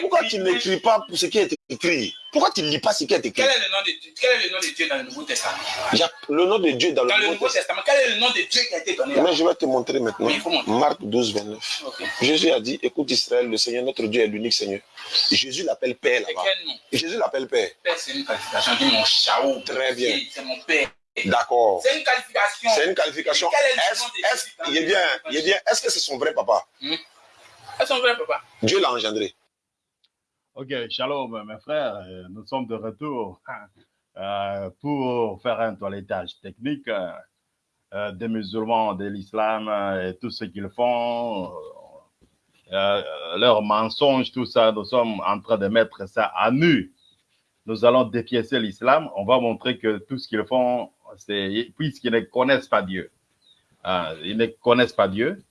pourquoi tu n'écris pas pour ce qui est écrit? Pourquoi tu ne lis pas ce qui est écrit? Quel est, le nom de, quel est le nom de Dieu dans le Nouveau Testament? Le nom de Dieu dans, Dans le Nouveau Testament. Testament, quel est le nom de Dieu qui a été donné Mais je vais te montrer maintenant. Oui, montrer. Marc 12, 29. Ok. Jésus a dit, écoute Israël, le Seigneur, notre Dieu est l'unique Seigneur. Jésus l'appelle Père là-bas. Jésus l'appelle Père. Père, c'est une qualification. Dis mon chao. Très bien. C'est mon père. D'accord. C'est une qualification. C'est une qualification. Est Est-ce de est-ce- est bien, bien. Que c'est son vrai papa? C'est son vrai papa? Dieu l'a engendré. Ok, shalom mes frères, Euh, nous sommes de retour euh, pour faire un toilettage technique euh, euh, des musulmans, de l'islam euh, et tout ce qu'ils font, euh, euh, leurs mensonges, tout ça, nous sommes en train de mettre ça à nu. Nous allons dépiécer l'islam, on va montrer que tout ce qu'ils font, c'est puisqu'ils ne connaissent pas Dieu. Ils ne connaissent pas Dieu.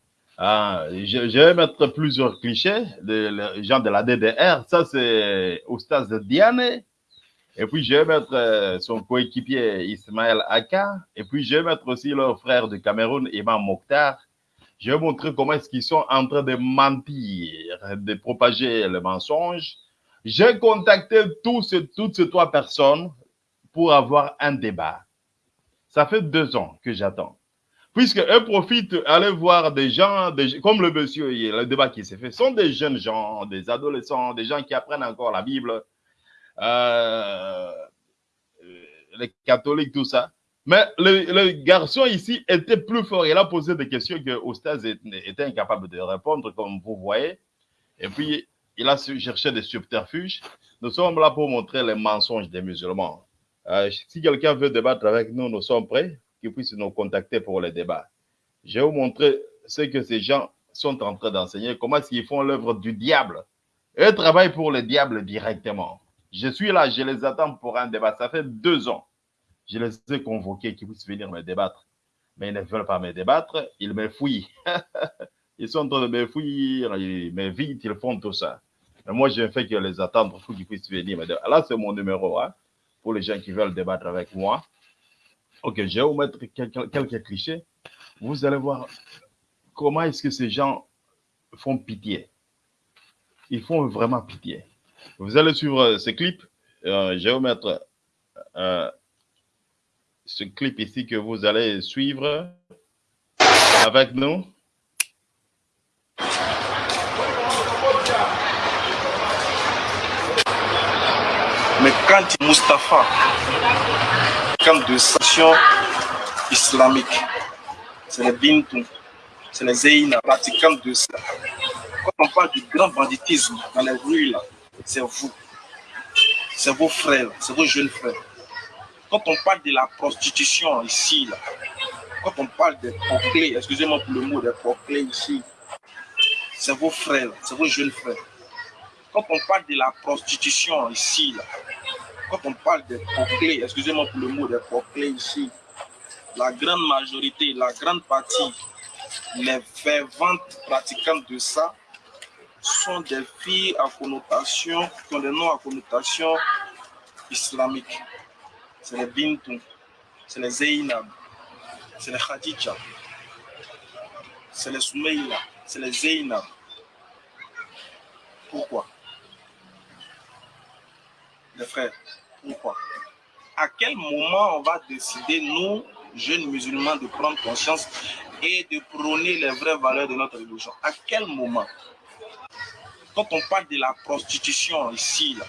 Ah, je, je vais mettre plusieurs clichés de les gens de la DDR. Ça, c'est Oustaz Diane. Et puis, je vais mettre euh, son coéquipier Ismaël Aka. Et puis, je vais mettre aussi leur frère du Cameroun, Imam Mokhtar. Je vais montrer comment est-ce qu'ils sont en train de mentir, de propager le mensonge. J'ai contacté tous ces- toutes ces trois personnes pour avoir un débat. Ça fait deux ans que j'attends puisque eux profitent, aller voir des gens, comme le monsieur, le débat qui s'est fait, sont des jeunes gens, des adolescents, des gens qui apprennent encore la Bible, euh, les catholiques, tout ça. Mais le, garçon ici était plus fort. Il a posé des questions que Ostaz était incapable de répondre, comme vous voyez. Et puis, il a cherché des subterfuges. Nous sommes là pour montrer les mensonges des musulmans. Euh, si quelqu'un veut débattre avec nous, nous sommes prêts qu'ils puissent nous contacter pour le débat. Je vais vous montrer ce que ces gens sont en train d'enseigner, comment est-ce font l'œuvre du diable. Eux travaillent pour le diable directement. Je suis là, je les attends pour un débat. Ça fait deux ans. Je les ai convoqués qu'ils puissent venir me débattre. Mais ils ne veulent pas me débattre, ils me fouillent. ils sont en train de me fouiller, ils me ils font tout ça. Moi, je ne fais que les attendre pour qu'ils puissent venir me débattre. Là, c'est mon numéro, pour les gens qui veulent débattre avec moi. Ok, je vais vous mettre quelques, clichés. Vous allez voir comment est-ce que ces gens font pitié. Ils font vraiment pitié. Vous allez suivre euh, ce clip. Euh, je vais vous mettre euh, ce clip ici que vous allez suivre avec nous. Mais quand Mustapha, quand de sanctions islamiques, c'est les Bintou, c'est les Zeyna, pratiquants de ça. Quand on parle du grand banditisme dans les rues, là, c'est vous. C'est vos frères, c'est vos jeunes frères. Quand on parle de la prostitution ici, là, quand on parle des proclés, excusez-moi pour le mot des proclés ici, c'est vos frères, c'est vos jeunes frères. Quand on parle de la prostitution ici, là, quand on parle des proclés, excusez-moi pour le mot des proclés ici, la grande majorité, la grande partie, les ferventes pratiquantes de ça sont des filles à connotation, qui ont des noms à connotation islamique. C'est les Bintou, c'est les Zeynab, c'est les Khadija, c'est les Soumeila, c'est les Zeynab. Pourquoi? Les frères, pourquoi À quel moment on va décider, nous, jeunes musulmans, de prendre conscience et de prôner les vraies valeurs de notre religion? À quel moment? Quand on parle de la prostitution ici, là,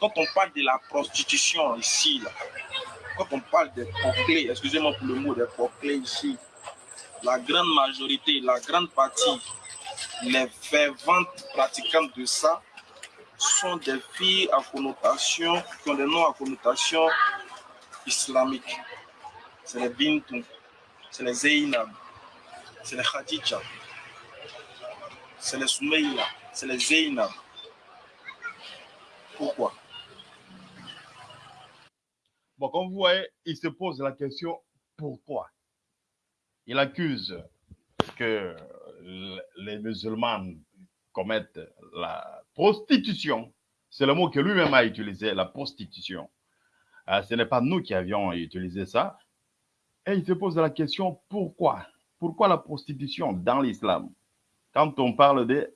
quand on parle de la prostitution ici, là, quand on parle des proclés, excusez-moi pour le mot des proclés ici, la grande majorité, la grande partie, les ferventes pratiquantes de ça sont des filles à connotation, qui ont des noms à connotation islamique. C'est les Bintou, c'est les Zeynab, c'est les Khadija, c'est les Soumeila, c'est les Zeynab. Pourquoi? Bon, comme vous voyez, il se pose la question pourquoi? Il accuse que les musulmans la prostitution. C'est le mot que lui-même a utilisé, la prostitution. Euh, ce n'est pas nous qui avions utilisé ça. Et il se pose la question pourquoi? Pourquoi la prostitution dans l'islam? Quand on parle de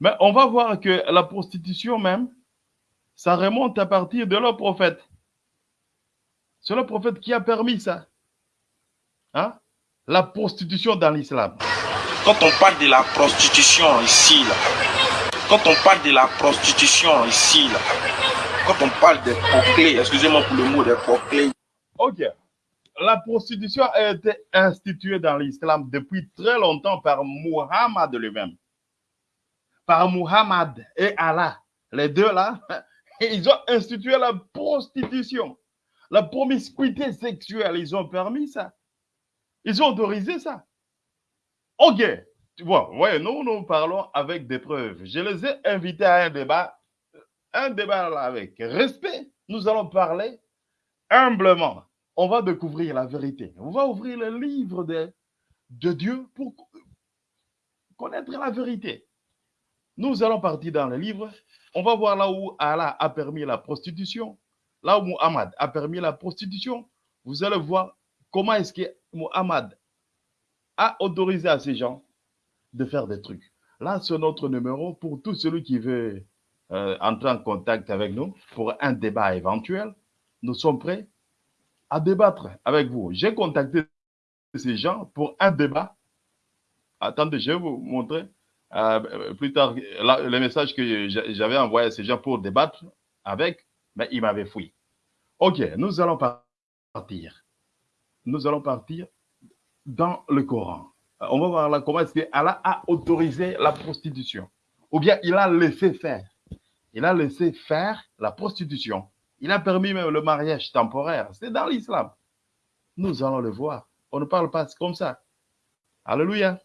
Mais on va voir que la prostitution même, ça remonte à partir de leur prophète. C'est le prophète qui a permis ça. Hein? La prostitution dans l'islam. Quand on parle de la prostitution ici, là, quand on parle de la prostitution ici, là, quand on parle des proclés, excusez-moi pour le mot des proclés. Ok. La prostitution a été instituée dans l'islam depuis très longtemps par Muhammad lui-même. Par Muhammad et Allah. Les deux là, ils ont institué la prostitution. La promiscuité sexuelle, ils ont permis ça. Ils ont autorisé ça. Ok. Tu vois, ouais, nous, nous parlons avec des preuves. Je les ai invités à un débat, un débat avec respect. Nous allons parler humblement. On va découvrir la vérité. On va ouvrir le livre de, de Dieu pour connaître la vérité. Nous allons partir dans le livre. On va voir là où Allah a permis la prostitution, là où Muhammad a permis la prostitution. Vous allez voir comment est-ce que Muhammad a autorisé à ces gens de faire des trucs. Là, c'est notre numéro pour tout celui qui veut euh, entrer en contact avec nous pour un débat éventuel. Nous sommes prêts à débattre avec vous. J'ai contacté ces gens pour un débat. Attendez, je vais vous montrer euh, plus tard là, le message que j'avais envoyé à ces gens pour débattre avec, mais ils m'avaient fouillé. Ok, nous allons partir. Nous allons partir dans le Coran. On va voir là comment est-ce qu'Allah a autorisé la prostitution. Ou bien il a laissé faire. Il a laissé faire la prostitution. Il a permis même le mariage temporaire. C'est dans l'islam. Nous allons le voir. On ne parle pas comme ça. Alléluia.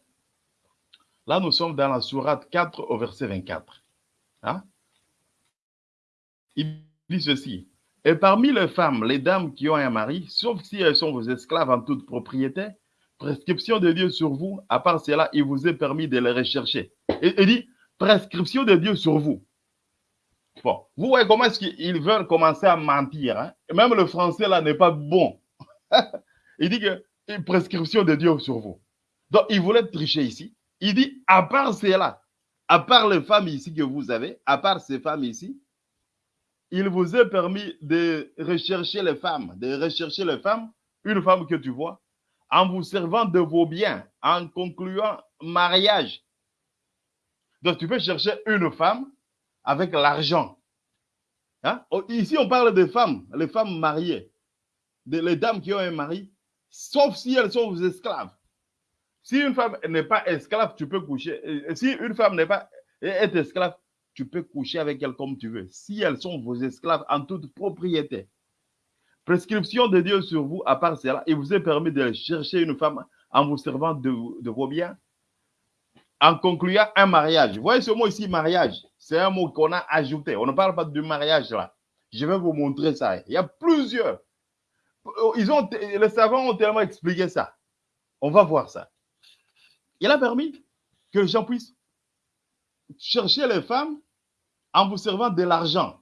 Là, nous sommes dans la sourate 4 au verset 24. Hein? Il dit ceci. Et parmi les femmes, les dames qui ont un mari, sauf si elles sont vos esclaves en toute propriété, prescription de Dieu sur vous, à part cela, il vous est permis de les rechercher. Il dit, prescription de Dieu sur vous. Bon, vous voyez comment est-ce qu'ils veulent commencer à mentir. Hein? Même le français là n'est pas bon. il dit que prescription de Dieu sur vous. Donc, il voulait tricher ici. Il dit, à part cela, à part les femmes ici que vous avez, à part ces femmes ici, il vous est permis de rechercher les femmes, de rechercher les femmes, une femme que tu vois, en vous servant de vos biens, en concluant mariage. Donc, tu peux chercher une femme avec l'argent. Hein? Ici, on parle de femmes, les femmes mariées, les dames qui ont un mari, sauf si elles sont vos esclaves. Si une femme n'est pas esclave, tu peux coucher. Si une femme n'est pas est esclave, tu peux coucher avec elle comme tu veux. Si elles sont vos esclaves en toute propriété. Prescription de Dieu sur vous, à part cela, il vous est permis de chercher une femme en vous servant de, vos biens, en concluant un mariage. Vous voyez ce mot ici, mariage. C'est un mot qu'on a ajouté. On ne parle pas du mariage là. Je vais vous montrer ça. Il y a plusieurs. Les savants ont tellement expliqué ça. On va voir ça. Il a permis que les gens puissent chercher les femmes en vous servant de l'argent.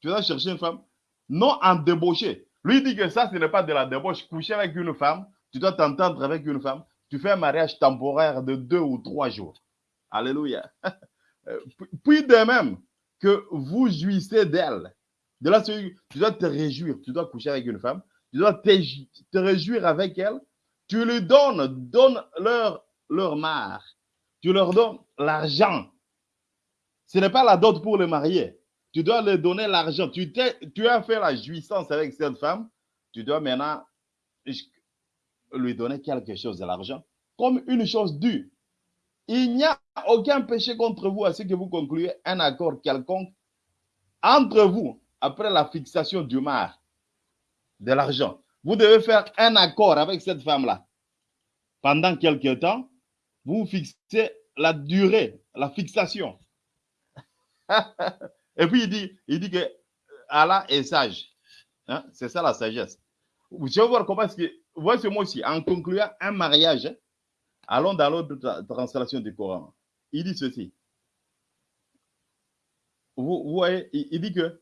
Tu vas chercher une femme, non en débauché. Lui dit que ça, ce n'est pas de la débauche. Coucher avec une femme, tu dois t'entendre avec une femme, tu fais un mariage temporaire de deux ou trois jours. Alléluia. Puis de même que vous jouissez d'elle. De là, tu dois te réjouir. Tu dois coucher avec une femme. Tu dois te, réjouir avec elle. Tu lui donnes, donne leur, leur mare. Tu leur donnes l'argent. Ce n'est pas la dot pour le marier. Tu dois leur donner l'argent. Tu, as fait la jouissance avec cette femme. Tu dois maintenant lui donner quelque chose de l'argent comme une chose due. Il n'y a aucun péché contre vous à ce que vous concluez un accord quelconque entre vous après la fixation du mar, de l'argent. Vous devez faire un accord avec cette femme-là. Pendant quelque temps, vous fixez la durée, la fixation. Et puis il dit, il dit que Allah est sage. Hein? C'est ça la sagesse. Vous allez voir comment est-ce que, voyez ce mot aussi, en concluant un mariage, allons dans l'autre translation du Coran. Il dit ceci. Vous, vous voyez, il, dit que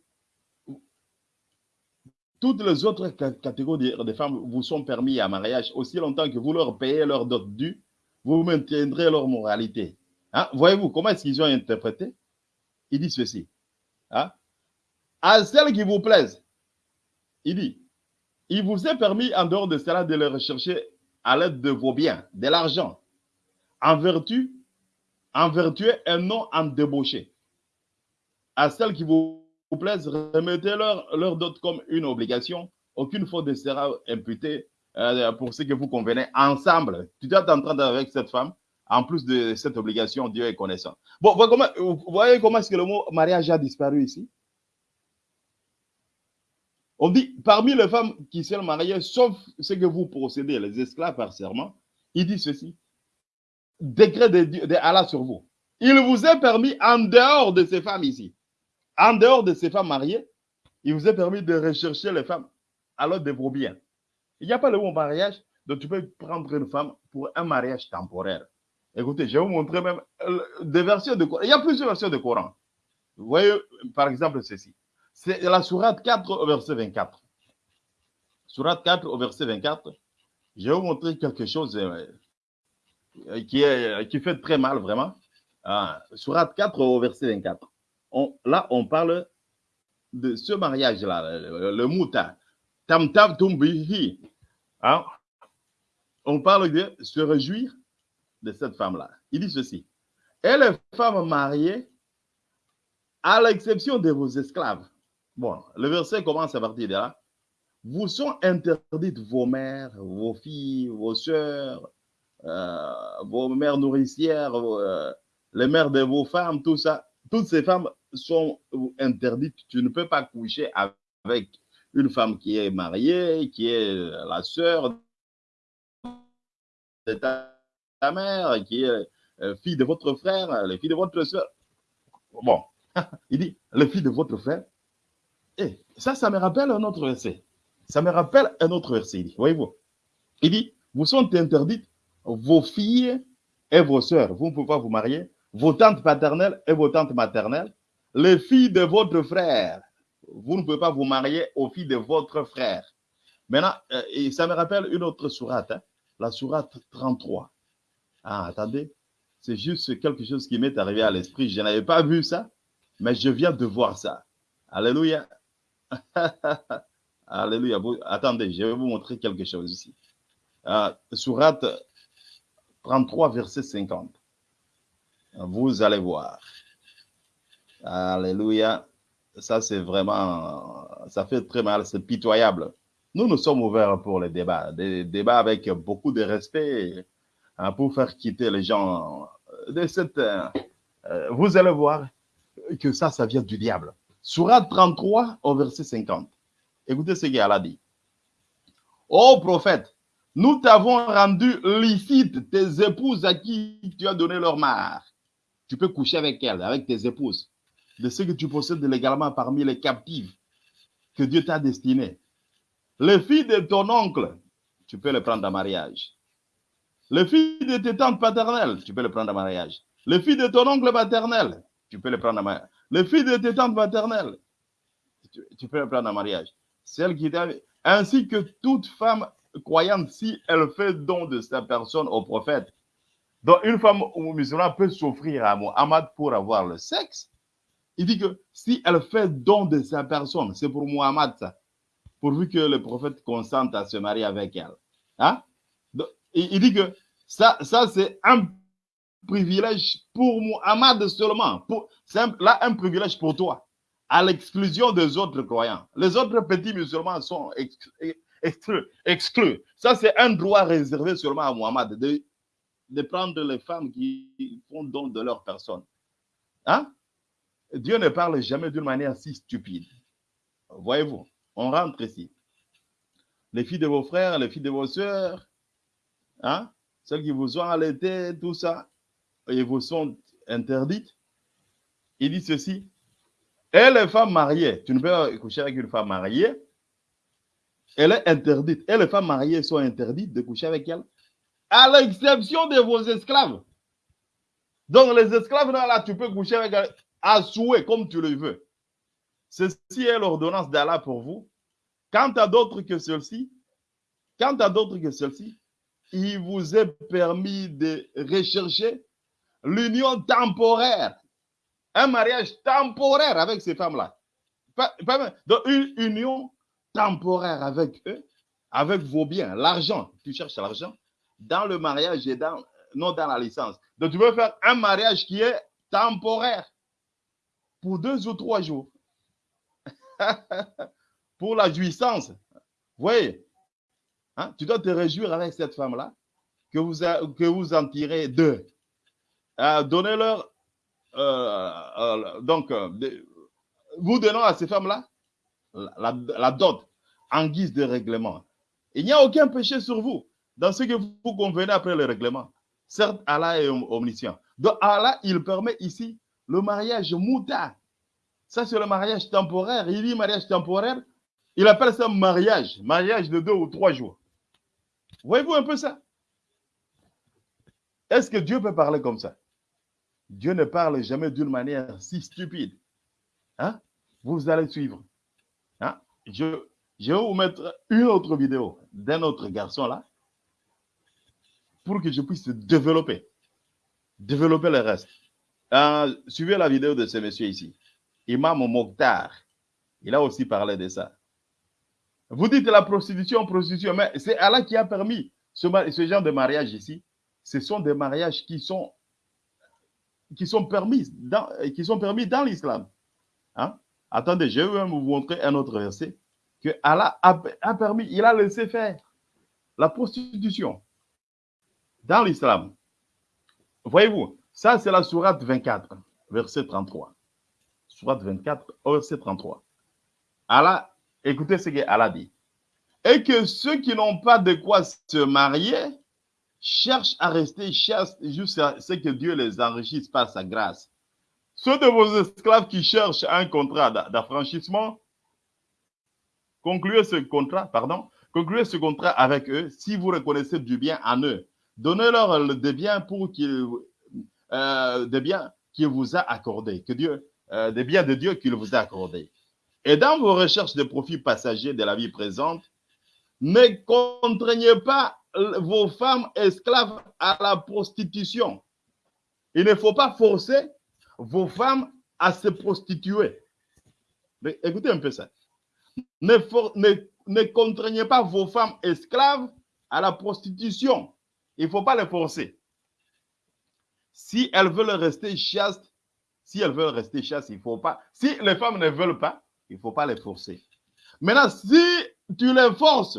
toutes les autres catégories de, femmes vous sont permis à mariage aussi longtemps que vous leur payez leur dot due, vous maintiendrez leur moralité. Hein? Voyez-vous comment est-ce qu'ils ont interprété? Il dit ceci. Hein? À celles qui vous plaisent, il dit, il vous est permis en dehors de cela de les rechercher à l'aide de vos biens, de l'argent, en vertu, en vertu et non en débauché. À celles qui vous plaisent, remettez-leur leur dot comme une obligation. Aucune faute ne sera imputée euh, pour ce que vous convenez ensemble. Tu dois t'entendre avec cette femme. En plus de cette obligation, Dieu est connaissant. Bon, vous voyez comment est-ce que le mot mariage a disparu ici? On dit, parmi les femmes qui sont mariées, sauf ce que vous procédez, les esclaves par serment, il dit ceci. Décret de, Allah sur vous. Il vous est permis, en dehors de ces femmes ici, en dehors de ces femmes mariées, il vous est permis de rechercher les femmes à l'aide de vos biens. Il n'y a pas le mot mariage, donc tu peux prendre une femme pour un mariage temporaire. Écoutez, je vais vous montrer même euh, des versions de Coran. Il y a plusieurs versions de Coran. Vous voyez, par exemple, ceci. C'est la sourate 4 au verset 24. Sourate 4 au verset 24. Je vais vous montrer quelque chose euh, euh, qui, est, qui fait très mal, vraiment. Ah, sourate 4 au verset 24. On- là, on parle de ce mariage-là, le, mouta. Tam tam tumbihi. Hein? On parle de se réjouir de cette femme-là. Il dit ceci. Et les femmes mariées, à l'exception de vos esclaves. Bon, le verset commence à partir de là. Vous sont interdites vos mères, vos filles, vos sœurs, euh, vos mères nourricières, euh, les mères de vos femmes, tout ça. Toutes ces femmes sont interdites. Tu ne peux pas coucher avec une femme qui est mariée, qui est la sœur de ta, ta mère, qui est euh, fille de votre frère, les filles de votre soeur. Bon, il dit, les filles de votre frère. Et ça, ça me rappelle un autre verset. Ça me rappelle un autre verset. Il dit, voyez-vous, il dit, vous sont interdites vos filles et vos sœurs. Vous ne pouvez pas vous marier. Vos tantes paternelles et vos tantes maternelles. Les filles de votre frère. Vous ne pouvez pas vous marier aux filles de votre frère. Maintenant, euh, ça me rappelle une autre sourate, hein, la sourate 33. Ah, attendez, c'est juste quelque chose qui m'est arrivé à l'esprit. Je n'avais pas vu ça, mais je viens de voir ça. Alléluia. Alléluia. Vous- attendez, je vais vous montrer quelque chose ici. Ah, sourate 33, verset 50. Vous allez voir. Alléluia. Ça, c'est vraiment, ça fait très mal, c'est pitoyable. Nous, nous sommes ouverts pour les débats, des débats avec beaucoup de respect hein, pour faire quitter les gens de cette. euh, euh, vous allez voir que ça, ça vient du diable. Surat 33 au verset 50. Écoutez ce qu'Allah dit. Ô prophète, nous t'avons rendu licite tes épouses à qui tu as donné leur mare. Tu peux coucher avec elles, avec tes épouses, de ce que tu possèdes légalement parmi les captives que Dieu t'a destinées. Les filles de ton oncle, tu peux les prendre en mariage. Les filles de tes tantes paternelles, tu peux les prendre en mariage. Les filles de ton oncle maternel, tu peux les prendre en mariage. Les filles de tes tantes maternelles, tu, peux les prendre en mariage. Celles qui ainsi que toute femme croyante, si elle fait don de sa personne au prophète. Donc, une femme musulmane peut s'offrir à Muhammad pour avoir le sexe. Il dit que si elle fait don de sa personne, c'est pour Muhammad ça, pourvu que le prophète consente à se marier avec elle. Hein? Il dit que ça, ça c'est un privilège pour Muhammad seulement. C'est là un privilège pour toi, à l'exclusion des autres croyants. Les autres petits musulmans sont ex- exclus. Ça, c'est un droit réservé seulement à Muhammad, de, de prendre les femmes qui font don de leur personne. Hein? Dieu ne parle jamais d'une manière si stupide. Voyez-vous, on rentre ici. Les filles de vos frères, les filles de vos sœurs, hein? Celles qui vous ont allaité, tout ça, et vous sont interdites. Il dit ceci. Et les femmes mariées, tu ne peux pas coucher avec une femme mariée, elle est interdite. Et les femmes mariées sont interdites de coucher avec elle, à l'exception de vos esclaves. Donc, les esclaves, là, là, tu peux coucher avec elle à souhait, comme tu le veux. Ceci est l'ordonnance d'Allah pour vous. Quant à d'autres que celle-ci, quant à d'autres que celle-ci, il vous est permis de rechercher l'union temporaire. Un mariage temporaire avec ces femmes-là. Donc une union temporaire avec eux, avec vos biens, l'argent. Tu cherches l'argent dans le mariage et dans, non dans la licence. Donc tu veux faire un mariage qui est temporaire pour deux ou trois jours. pour la jouissance. Vous voyez, hein? tu dois te réjouir avec cette femme-là, que vous, que vous en tirez deux. Euh, Donnez-leur, euh, euh, donc, vous donnons à ces femmes-là la, la, dot en guise de règlement. Il n'y a aucun péché sur vous dans ce que vous convenez après le règlement. Certes, Allah est omniscient. Donc, Allah, il permet ici le mariage mouta. Ça, c'est le mariage temporaire. Il dit mariage temporaire. Il appelle ça mariage. Mariage de deux ou trois jours. Voyez-vous un peu ça? Est-ce que Dieu peut parler comme ça? Dieu ne parle jamais d'une manière si stupide. Hein? Vous allez suivre. Hein? Je, vais vous mettre une autre vidéo d'un autre garçon là pour que je puisse développer, développer le reste. Euh, suivez la vidéo de ce monsieur ici, Imam Mokhtar. Il a aussi parlé de ça. Vous dites la prostitution, prostitution, mais c'est Allah qui a permis ce, genre de mariage ici. Ce sont des mariages qui sont, qui sont permis dans, qui sont permis dans l'islam. Hein? Attendez, je vais vous montrer un autre verset que Allah a, a permis, il a laissé faire la prostitution dans l'islam. Voyez-vous, ça c'est la sourate 24, verset 33. Sourate 24, verset 33. Allah, écoutez ce qu'Allah dit. Et que ceux qui n'ont pas de quoi se marier cherchent à rester chastes jusqu'à ce que Dieu les enrichisse par sa grâce. Ceux de vos esclaves qui cherchent un contrat d'affranchissement, concluez ce contrat, pardon, concluez ce contrat avec eux si vous reconnaissez du bien en eux Donnez-leur des biens pour qu'ils, euh, des biens qu'il vous a accordés, que Dieu, euh, des biens de Dieu qu'il vous a accordés. Et dans vos recherches de profits passagers de la vie présente, ne contraignez pas vos femmes esclaves à la prostitution. Il ne faut pas forcer vos femmes à se prostituer. Mais écoutez un peu ça. Ne, ne contraignez pas vos femmes esclaves à la prostitution. Il ne faut pas les forcer. Si elles veulent rester chastes, si elles veulent rester chastes, il ne faut pas. Si les femmes ne veulent pas, il ne faut pas les forcer. Maintenant, si tu les forces,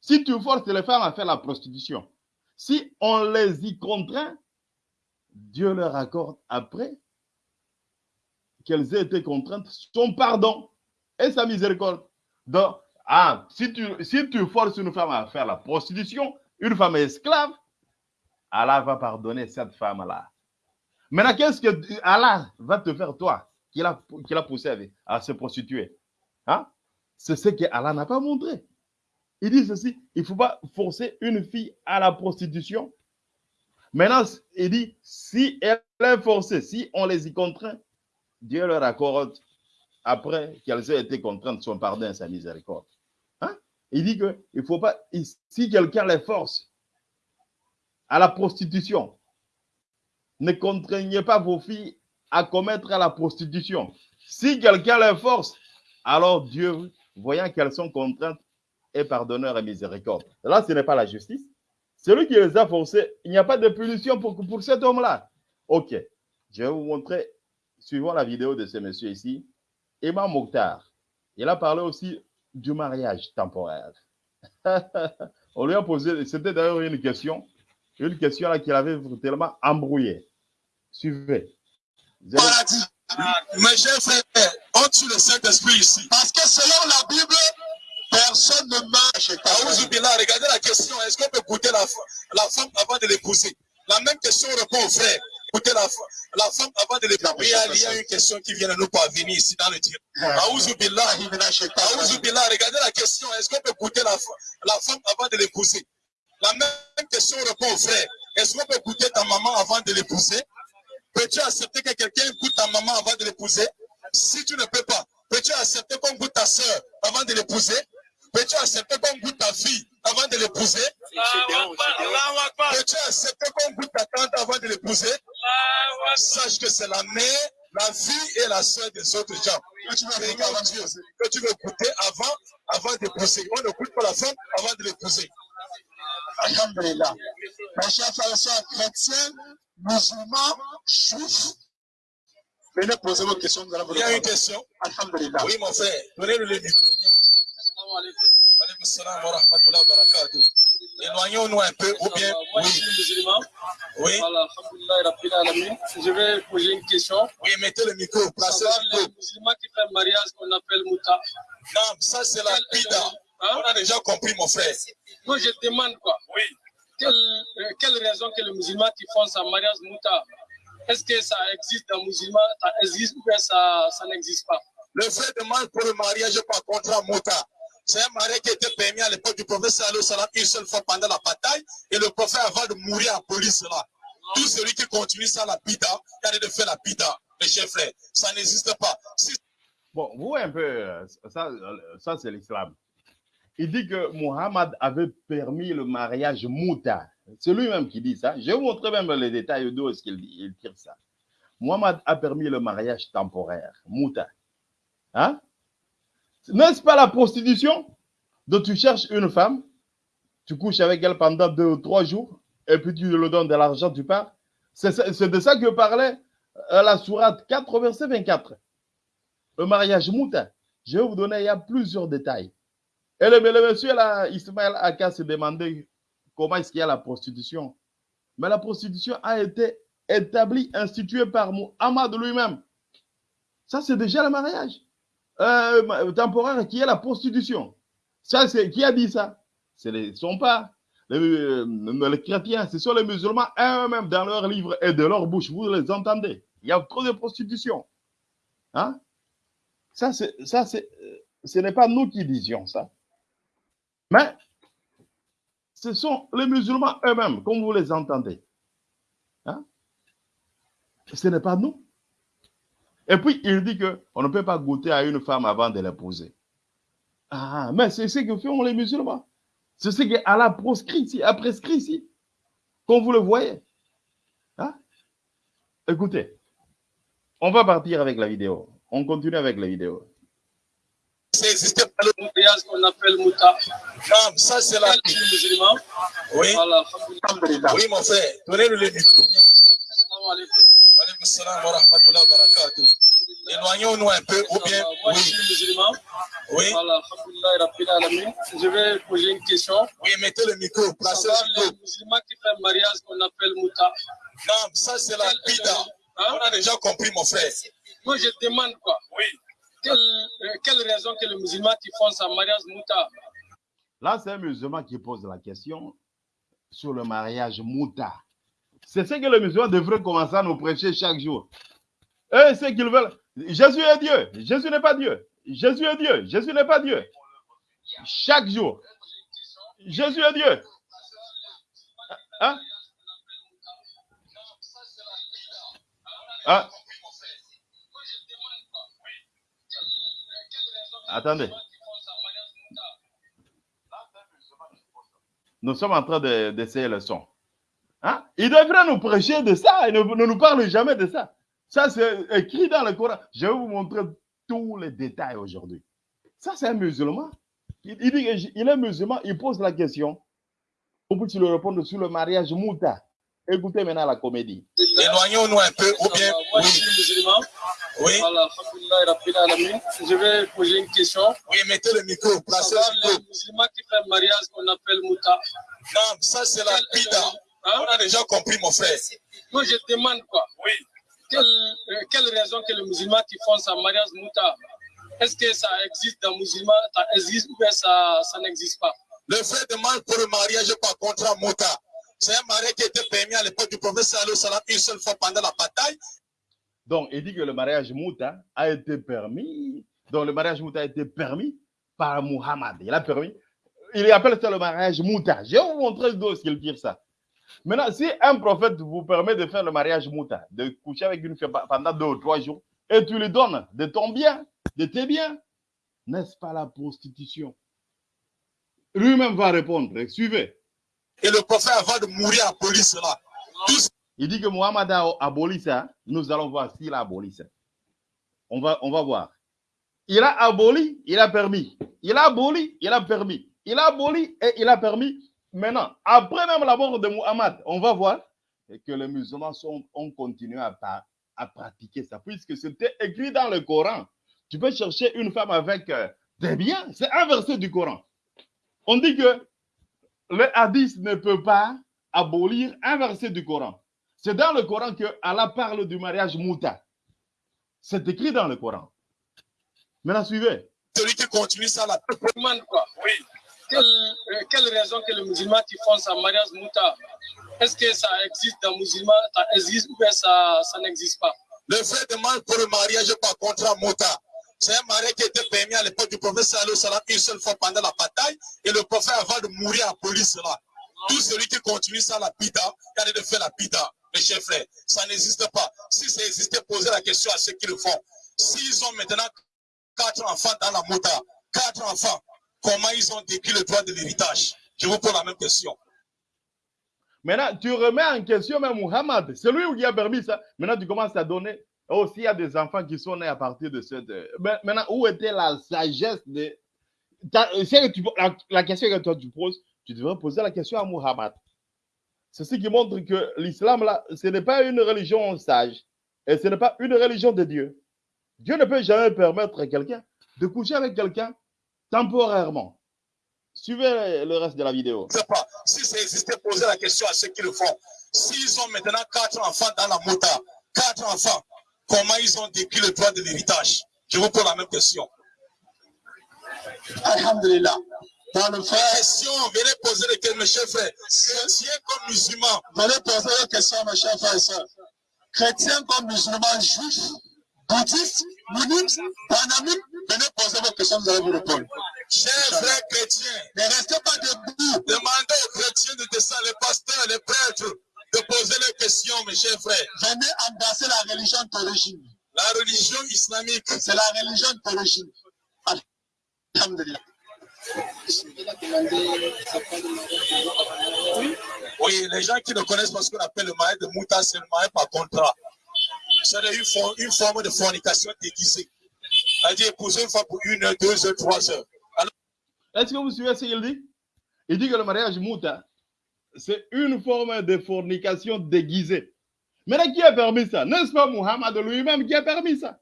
si tu forces les femmes à faire la prostitution, si on les y contraint, Dieu leur accorde après qu'elles aient été contraintes son pardon et sa miséricorde. Donc, ah, si tu, si tu forces une femme à faire la prostitution, une femme esclave, Allah va pardonner cette femme-là. Maintenant, qu'est-ce que Allah va te faire, toi, qui l'a poussé à, se prostituer hein? C'est ce que Allah n'a pas montré. Il dit ceci, il ne faut pas forcer une fille à la prostitution. Maintenant, il dit, si elle est forcée, si on les y contraint, Dieu leur accorde, après qu'elles aient été contraintes, son pardon et sa miséricorde. Il dit qu'il ne faut pas, si quelqu'un les force à la prostitution, ne contraignez pas vos filles à commettre la prostitution. Si quelqu'un les force, alors Dieu, voyant qu'elles sont contraintes, est pardonneur et miséricorde. Là, ce n'est pas la justice. Celui qui les a forcées, il n'y a pas de punition pour, pour cet homme-là. Ok, je vais vous montrer, suivant la vidéo de ce monsieur ici, Imam Mokhtar. Il a parlé aussi du mariage temporaire. On lui a posé, c'était d'ailleurs une question, une question là qu'il avait tellement embrouillé. Suivez. Paradis. Mes chers frères, on tue le Saint-Esprit ici. Parce que selon la Bible, personne ne marche. Regardez la question. Est-ce qu'on peut goûter la, la femme avant de l'épouser? La même question répond au frère écouter la, la femme avant de l'épouser. Il y a une question qui vient de nous parvenir ici dans le tir. regardez la question. Est-ce qu'on peut goûter la, la femme avant de l'épouser? La même question répond au frère. Est-ce qu'on peut goûter ta maman avant de l'épouser? Peux-tu accepter que quelqu'un goûte ta maman avant de l'épouser? Si tu ne peux pas, peux-tu accepter qu'on goûte ta soeur avant de l'épouser? Peux-tu accepter qu'on goûte ta fille avant de l'épouser? Peux-tu accepter qu'on goûte ta tante avant de l'épouser? Sache que c'est la mère, la fille et la soeur des autres gens. Que tu veux regarder, que tu veux avant, avant d'épouser. On ne goûte pas la femme avant de l'épouser. Alhamdulillah. Mes chers frères et sœurs chrétiens, musulmans, juifs, venez poser vos questions. Nous allons vous Il y a une question Alhamdulillah. Oui, mon frère. Donnez-le le micro. Salam wa rahmatullahi wa barakatuh. Éloignons-nous un peu, ou bien, Moi, je oui, suis musulman. oui, Voilà. Je vais poser une question. oui, mettez le micro, placez Savoir le les musulmans qui font un mariage qu'on appelle Mouta. Non, ça c'est la pida. Hein? On a déjà compris, mon frère. Moi, je demande quoi? Oui. quelle, euh, quelle raison que les musulmans qui font ce mariage Mouta Est-ce que ça existe dans les musulmans? Ça existe ou bien ça, ça n'existe pas? Le frère demande pour le mariage par contrat Mota. C'est un mariage qui était permis à l'époque du prophète sallam une seule fois pendant la bataille. Et le prophète, avant de mourir en police, là, tout celui qui continue ça, la pida, il a de faire la pida, mes chers frères. Ça n'existe pas. Si Bon, vous voyez un peu, euh, ça, euh, ça c'est l'islam. Il dit que Muhammad avait permis le mariage mouta. C'est lui-même qui dit ça. Je vais vous montrer même les détails d'où est-ce qu'il il tire ça. Muhammad a permis le mariage temporaire, mouta. Hein? N'est-ce pas la prostitution? Donc tu cherches une femme, tu couches avec elle pendant deux ou trois jours, et puis tu lui donnes de l'argent, tu pars. C'est de ça que parlait euh, la sourate 4, verset 24 le mariage mouta. Je vais vous donner, il y a plusieurs détails. Et le, le monsieur là, Ismaël Aka se demandait comment est-ce qu'il y a la prostitution. Mais la prostitution a été établie, instituée par Muhammad lui-même. Ça, c'est déjà le mariage euh, temporaire qui est la prostitution. Ça, c'est qui a dit ça? Ce ne sont pas les, euh, les chrétiens, ce sont les musulmans eux-mêmes dans leurs livres et de leur bouche. Vous les entendez? Il y a trop de prostitution. Hein? Ça, ça, euh, ce n'est pas nous qui disions ça. Mais ce sont les musulmans eux-mêmes, comme vous les entendez. Hein? Ce n'est pas nous. Et puis, il dit qu'on ne peut pas goûter à une femme avant de l'épouser. Ah, mais c'est ce que font les musulmans. C'est ce qu'Allah proscrit ici, a prescrit ici. Comme vous le voyez. Hein? Écoutez, on va partir avec la vidéo. On continue avec la vidéo. Ça n'existait pas, le mariage qu'on appelle Mouta. ça c'est la. Oui, Voilà, oui, mon frère. Donnez-le le micro. Assalamu alaikum. Alaykoum salam wa rahmatullahi wa barakatuh. Éloignons-nous un peu, ou bien, Moi, je oui, suis musulman. oui, Voilà. Je vais poser une question. oui, mettez le micro, placez le les micro. musulmans qui font un mariage qu'on appelle Mouta. Non, ça c'est la. Hein? On a déjà compris, mon frère. Moi, je demande quoi? Oui. Quelle, euh, quelle raison que les musulmans qui font ce mariage Mouta? Là, c'est un musulman qui pose la question sur le mariage mouta. C'est ce que les musulmans devraient commencer à nous prêcher chaque jour. Eux, ce qu'ils veulent. Jésus est Dieu. Jésus n'est pas Dieu. Jésus est Dieu. Jésus n'est pas Dieu. Chaque jour. Jésus est Dieu. Hein? Hein? Attendez. Nous sommes en train de- d'essayer le son. Hein? Il devrait nous prêcher de ça. Il ne, nous parle jamais de ça. Ça, c'est écrit dans le Coran. Je vais vous montrer tous les détails aujourd'hui. Ça, c'est un musulman. Il, dit qu'il est musulman. Il pose la question. On peut lui répondre sur le mariage mouta? Écoutez maintenant la comédie. Éloignons-nous un peu, ou bien, Moi, je oui, suis musulman. oui. Je vais poser une question. oui, mettez le micro, placez le les micro. musulmans qui font un mariage qu'on appelle Mouta. Non, ça c'est la pida. Hein? On a déjà compris, mon frère. Moi, je demande quoi Oui. quelle, euh, quelle raison que les musulmans qui font ce mariage Mouta Est-ce que ça existe dans les musulmans? Ça existe ou bien ça, ça n'existe pas? Le frère demande pour le mariage par contrat Mota. C'est un mariage qui était permis à l'époque du prophète sallam une seule fois pendant la bataille. Donc, il dit que le mariage mouta a été permis. Donc, le mariage mouta a été permis par Muhammad. Il a permis. Il appelle ça le mariage mouta. Je vais vous montrer est-ce qu'il tire ça. Maintenant, si un prophète vous permet de faire le mariage mouta, de coucher avec une femme pendant deux ou trois jours, et tu lui donnes de ton bien, de tes biens, n'est-ce pas la prostitution? Lui-même va répondre. Suivez. Et le prophète, avant de mourir, abolit cela. Il dit que Mohamed a aboli ça. Nous allons voir s'il a aboli ça. On va, on va voir. Il a aboli, il a permis. Il a aboli, il a permis. Il a aboli et il a permis. Maintenant, après même la mort de Muhammad, on va voir que les musulmans ont continué à pratiquer ça, puisque c'était écrit dans le Coran. Tu peux chercher une femme avec euh, des biens. C'est un verset du Coran. On dit que le hadith ne peut pas abolir un verset du Coran. C'est dans le Coran que Allah parle du mariage mouta. C'est écrit dans le Coran. Maintenant, suivez. celui qui continue ça, là. Demande quoi Oui. Quelle, euh, quelle raison que les musulmans qui font ça mariage mouta Est-ce que ça existe dans les musulmans? Ça existe ou bien ça, ça n'existe pas? Le frère demande pour le mariage par contrat mota. C'est un mariage qui était permis à l'époque du prophète sallam une seule fois pendant la bataille. Et le prophète, avant de mourir, abolit cela. Tout celui qui continue ça, la pita, il a de faire la pita, mes chers frères. Ça n'existe pas. Si ça existait, posez la question à ceux qui le font. S'ils ont maintenant quatre enfants dans la mota, quatre enfants, comment ils ont décrit le droit de l'héritage? Je vous pose la même question. Maintenant, tu remets en question même Muhammad. C'est lui qui a permis ça. Maintenant, tu commences à donner. Oh, s'il y a des enfants qui sont nés à partir de cette. euh, mais Maintenant, où était la sagesse de. La, question que toi tu poses, tu devrais poser la question à Muhammad. C'est ce qui montre que l'islam, là, ce n'est pas une religion sage. Et ce n'est pas une religion de Dieu. Dieu ne peut jamais permettre à quelqu'un de coucher avec quelqu'un temporairement. Suivez le reste de la vidéo. Je sais pas. Si ça existait, posez la question à ceux qui le font. S'ils ont maintenant quatre enfants dans la mota, quatre enfants, comment ils ont décrit le droit de l'héritage? Je vous pose la même question. Alhamdulillah. Dans le frère, Question, venez poser les questions, mes chers frères. Chrétiens comme musulmans, venez poser la question, mes chers frères et sœurs. Chrétiens comme musulmans, juifs, bouddhistes, bouddhistes, panamites, venez poser vos questions, nous allons vous répondre. chers frères chrétiens, Ne restez pas debout. demandez aux chrétiens de descendre, les pasteurs, les prêtres, de poser les questions, mes chers frères. Venez embrasser la religion d'origine. La religion islamique, C'est la religion d'origine. Alhamdulillah. oui, les gens qui ne connaissent pas ce qu'on appelle le mariage de Mouta, c'est le mariage par contrat. C'est une, for- une forme de fornication déguisée. C'est-à-dire épouser une fois pour une heure, deux heures, trois heures. Est-ce que vous suivez ce qu'il dit? Il dit que le mariage mouta, c'est une forme de fornication déguisée. Maintenant, qui a permis ça? N'est-ce pas Muhammad lui-même qui a permis ça?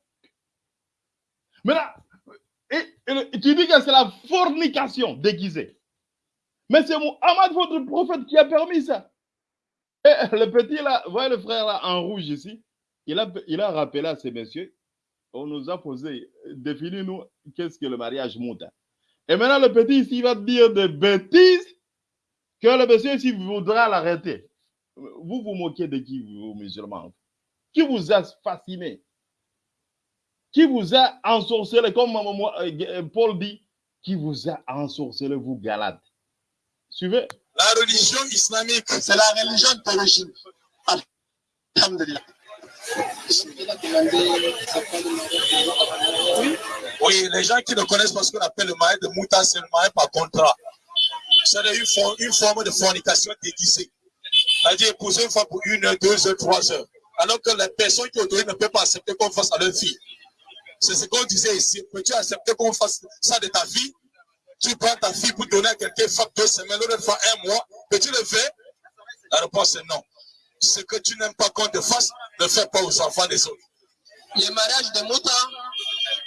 Maintenant, et- tu dis que c'est la fornication déguisée. Mais c'est Muhammad, votre prophète, qui a permis ça. Et le petit là, voyez le frère là en rouge ici, il a, rappelé à ces messieurs, on nous a posé, définis-nous qu'est-ce que le mariage mouta. Et maintenant, le petit ici va dire des bêtises que le monsieur ici voudra l'arrêter. Vous vous moquez de qui, vous, musulmans? Qui vous a fasciné? Qui vous a ensorcelé, comme moi, euh, Paul dit, qui vous a ensorcelé, vous Galates Suivez. La religion islamique, C'est la religion d'origine. Alhamdulillah. oui, les gens qui ne connaissent pas ce qu'on appelle le mariage de Mouta, c'est le mariage par contrat. C'est une, for- une forme de fornication déguisée. C'est-à-dire épouser une fois pour une heure, deux heures, trois heures. Alors que les personnes qui autorisent ne peuvent pas accepter qu'on fasse à leur fille. C'est ce qu'on disait ici. Peux-tu accepter qu'on fasse ça de ta vie? Tu prends ta fille pour donner à quelqu'un, fois deux semaines, l'autre fois un mois. Peux-tu le faire? La réponse est non. Ce que tu n'aimes pas qu'on te fasse, ne fais pas aux enfants des autres. Le mariage de Mouta,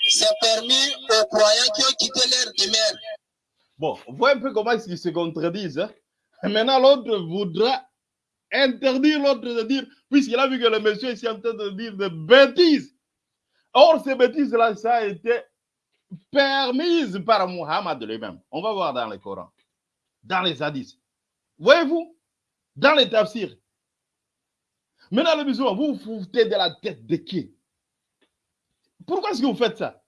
c'est permis aux croyants qui ont quitté l'air de Bon, voyez un peu comment ils se contredisent. hein. Maintenant, l'autre voudra interdire l'autre de dire, puisqu'il a vu que le monsieur est en train de dire des bêtises. Or, ces bêtises-là, ça a été permise par Muhammad lui-même. On va voir dans le Coran, dans les hadiths. Voyez-vous, dans les tafsirs. Maintenant, les musulmans, vous vous foutez de la tête de qui? Pourquoi est-ce que vous faites ça?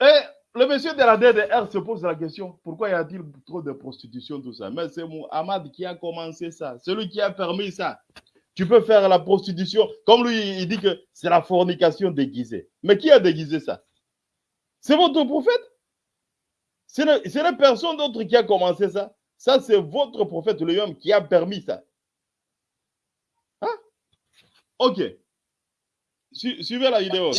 Et le monsieur de la DDR se pose la question pourquoi y a-t-il trop de prostitution, tout ça? Mais c'est Muhammad qui a commencé ça, celui qui a permis ça. Tu peux faire la prostitution, comme lui, il dit que c'est la fornication déguisée. Mais qui a déguisé ça? C'est votre prophète? Ce n'est personne d'autre qui a commencé ça. Ça, c'est votre prophète lui-même qui a permis ça. Hein? Ok. suivez la vidéo.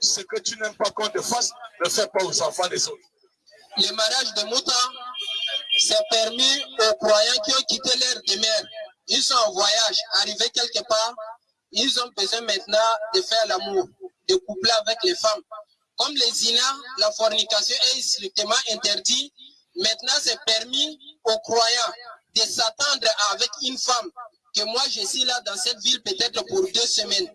Ce que tu n'aimes pas qu'on te fasse, ne fais pas aux enfants des autres. Le mariage de Mouta, c'est permis aux croyants qui ont quitté leur demeure. Ils sont en voyage, arrivés quelque part. Ils ont besoin maintenant de faire l'amour, de coupler avec les femmes. Comme les zina, la fornication est strictement interdite, maintenant c'est permis aux croyants de s'attendre avec une femme que moi je suis là dans cette ville peut-être pour deux semaines.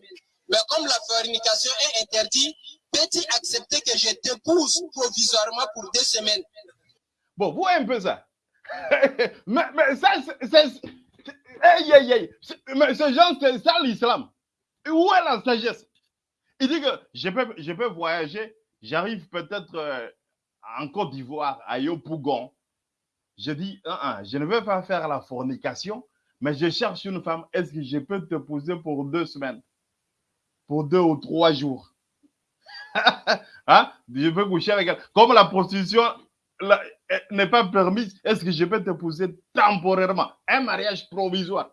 Mais comme la fornication est interdite, peux-tu accepter que je t'épouse provisoirement pour deux semaines? Bon, vous voyez un peu ça. mais, mais, ça, c'est... Hey, hey, hey. Mais ce genre, c'est ça l'islam. Où est la sagesse? Il dit que je peux, je peux voyager, j'arrive peut-être euh, en Côte d'Ivoire, à Yopougon. Je dis, je ne veux pas faire la fornication, mais je cherche une femme. Est-ce que je peux te poser pour deux semaines? Pour deux ou trois jours hein? Je peux coucher avec elle. Comme la prostitution n'est pas permise, est-ce que je peux te poser temporairement? Un mariage provisoire.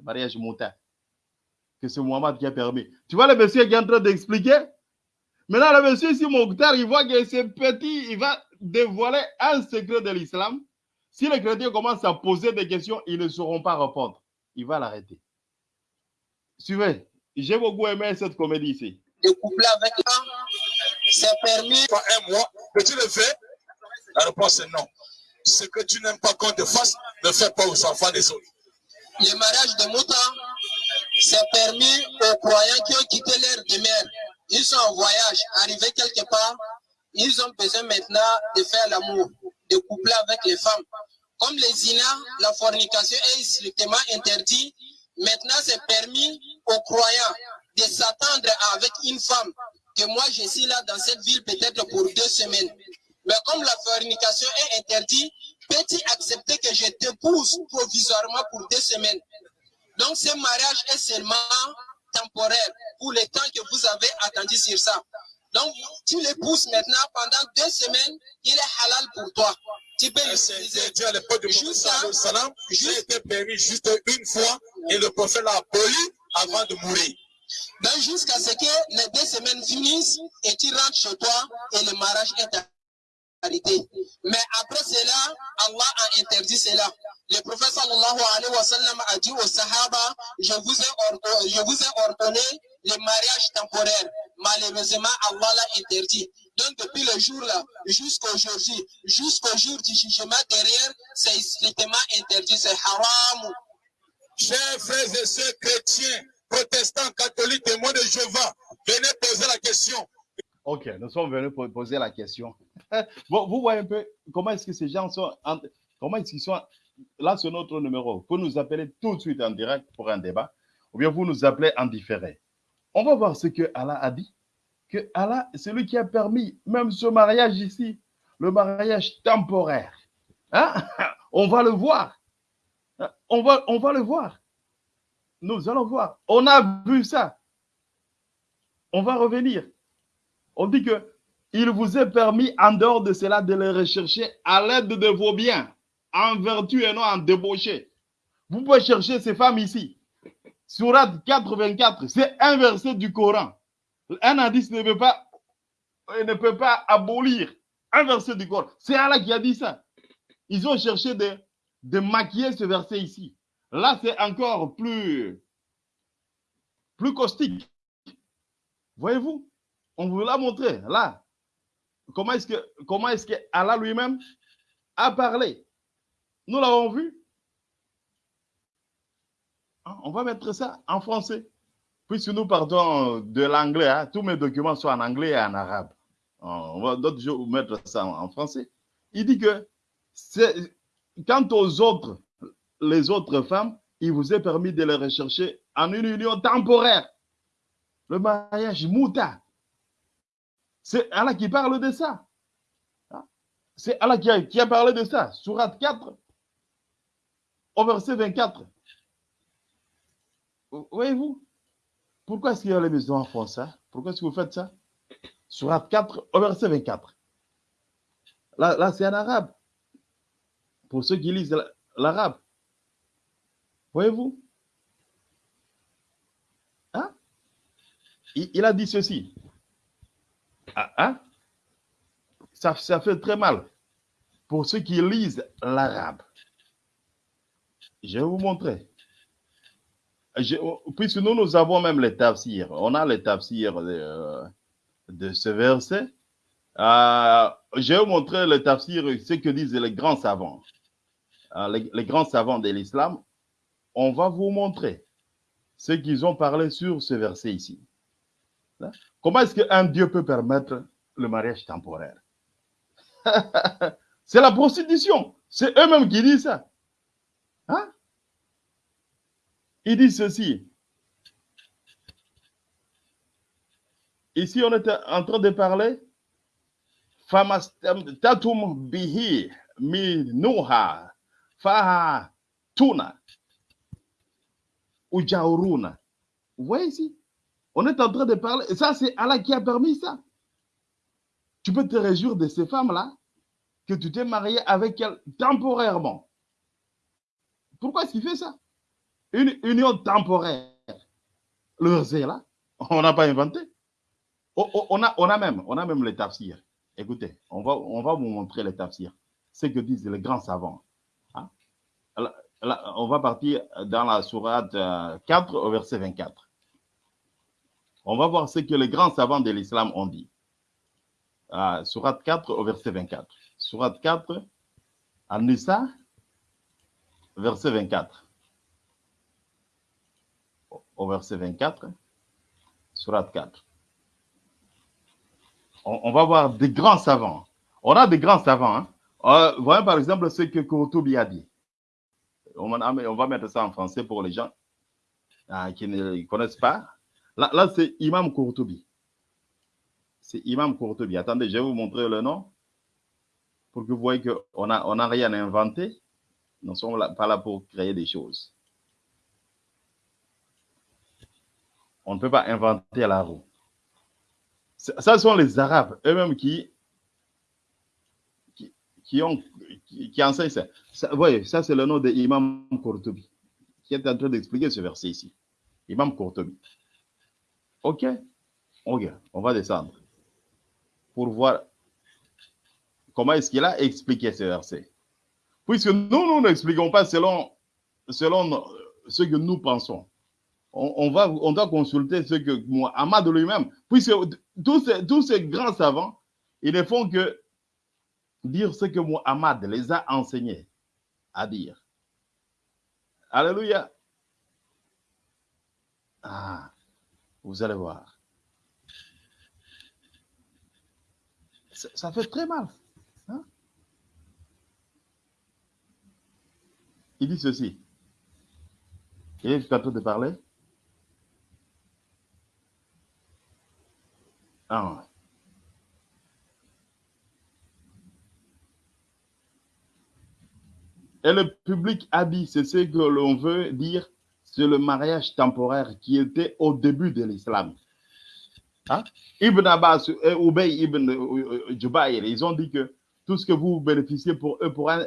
Un mariage montagne que c'est Mohamed qui a permis. Tu vois le monsieur qui est en train d'expliquer? Maintenant, le monsieur ici, Mokhtar, il voit que c'est petit, il va dévoiler un secret de l'islam. Si les chrétiens commencent à poser des questions, ils ne sauront pas répondre. Il va l'arrêter. Suivez. J'ai beaucoup aimé cette comédie ici. De coupler avec c'est permis. Pas un mois, que tu le fais La réponse est non. Ce que tu n'aimes pas qu'on te fasse, ne fais pas aux enfants des autres. Le mariage de Mouta, c'est permis aux croyants qui ont quitté leur demeure. Ils sont en voyage, arrivés quelque part. Ils ont besoin maintenant de faire l'amour, de coupler avec les femmes. Comme les zina, la fornication est strictement interdite. Maintenant, c'est permis aux croyants de s'attendre avec une femme. Que moi, je suis là dans cette ville peut-être pour deux semaines. Mais comme la fornication est interdite, peux-tu accepter que je t'épouse provisoirement pour deux semaines? Donc, ce mariage est seulement temporaire pour le temps que vous avez attendu sur ça. Donc, tu l'épouses maintenant pendant deux semaines, il est halal pour toi. Tu peux l'utiliser. Dieu à l'époque du prophète juste été permis juste une fois et le prophète l'a aboli avant de mourir. Donc, jusqu'à ce que les deux semaines finissent et tu rentres chez toi et le mariage est mais après cela, Allah a interdit cela. Le prophète sallallahu alayhi wa sallam a dit aux sahaba, je vous ai, je vous ai ordonné le mariage temporaire. Malheureusement, Allah l'a interdit. Donc depuis le jour-là, jusqu'au jour-ci, jusqu'au jour du jugement derrière, c'est strictement interdit, c'est haram. Chers frères et sœurs chrétiens, protestants, catholiques, témoins de Jéhovah, venez poser la question. Ok, nous sommes venus pour poser la question. bon, vous voyez un peu comment est-ce que ces gens sont, comment est-ce qu'ils sont, là c'est notre numéro. Vous nous appeler tout de suite en direct pour un débat, ou bien vous nous appelez en différé. On va voir ce que Allah a dit, que Allah, c'est lui qui a permis même ce mariage ici, le mariage temporaire. Hein? On va le voir. On va, on va le voir. Nous allons voir. On a vu ça. On va revenir. On dit que il vous est permis en dehors de cela de les rechercher à l'aide de vos biens, en vertu et non en débauché. Vous pouvez chercher ces femmes ici. Surat 84, c'est un verset du Coran. Un indice ne peut pas, ne peut pas abolir un verset du Coran. C'est Allah qui a dit ça. Ils ont cherché de, de maquiller ce verset ici. Là, c'est encore plus, plus caustique. Voyez-vous? On vous l'a montré là. Comment est-ce que, est-ce que Allah lui-même a parlé? Nous l'avons vu. Hein, on va mettre ça en français. Puisque nous partons de l'anglais, hein, tous mes documents sont en anglais et en arabe. On va d'autres jours mettre ça en français. Il dit que quant aux autres, les autres femmes, il vous est permis de les rechercher en une union temporaire. Le mariage mouta, c'est Allah qui parle de ça. Hein? C'est Allah qui a, parlé de ça. Surat 4, au verset 24. Voyez-vous Pourquoi est-ce qu'il y a les musulmans font ça Pourquoi est-ce que vous faites ça? Surat 4, au verset 24. Là, là c'est en arabe. Pour ceux qui lisent l'arabe. Voyez-vous? Hein? il, a dit ceci. Ah, hein? ça, ça fait très mal pour ceux qui lisent l'arabe. Je vais vous montrer. Je, puisque nous, nous avons même les tafsirs. On a les tafsirs de, de ce verset. Euh, je vais vous montrer le tafsir, ce que disent les grands savants. Euh, les, les, grands savants de l'islam. On va vous montrer ce qu'ils ont parlé sur ce verset ici. Hein? Comment est-ce qu'un Dieu peut permettre le mariage temporaire? C'est la prostitution. C'est eux-mêmes qui disent ça. Hein? Ils disent ceci. Ici, on est en train de parler. Tatum bihi minuha faha tuna ujauruna. Vous voyez ici? On est en train de parler. Ça, c'est Allah qui a permis ça. Tu peux te réjouir de ces femmes-là que tu t'es marié avec elles temporairement. Pourquoi est-ce qu'il fait ça? Une union temporaire. Le là, on n'a pas inventé. On a, on a même, on a même les tafsirs. Écoutez, on va, on va vous montrer les tafsirs. Ce que disent les grands savants. Hein? On va partir dans la sourate 4 au verset 24. On va voir ce que les grands savants de l'islam ont dit. Uh, sourate 4 au verset 24. Sourate 4, An-Nisa, verset 24. Au verset 24, Sourate 4. On, va voir des grands savants. On a des grands savants. Hein? Euh, voyons par exemple ce que Kourtoubi a dit. On, on, va mettre ça en français pour les gens euh, qui ne connaissent pas. Là, c'est Imam Kourtoubi. C'est Imam Kourtoubi. Attendez, je vais vous montrer le nom pour que vous voyez qu'on n'a on a rien inventé. Nous ne sommes pas là pour créer des choses. On ne peut pas inventer la roue. Ça sont les Arabes eux-mêmes qui, qui, ont, qui, enseignent ça. ça. Vous voyez, ça c'est le nom de Imam Kourtoubi qui est en train d'expliquer ce verset ici. Imam Kourtoubi. OK? OK, on va descendre pour voir comment est-ce qu'il a expliqué ce verset. Puisque nous, nous n'expliquons pas selon, selon ce que nous pensons. On, va, on doit consulter ce que Muhammad lui-même, puisque tous ces, grands savants, ils ne font que dire ce que Muhammad les a enseignés à dire. Alléluia. Ah, vous allez voir. Ça, ça fait très mal. Hein? Il dit ceci. Il est en train de parler? Ah. Et le public a dit, c'est ce que l'on veut dire, c'est le mariage temporaire qui était au début de l'islam. Hein? Ibn Abbas et Ubay ibn Jubayr, ils ont dit que tout ce que vous bénéficiez pour eux, pour un,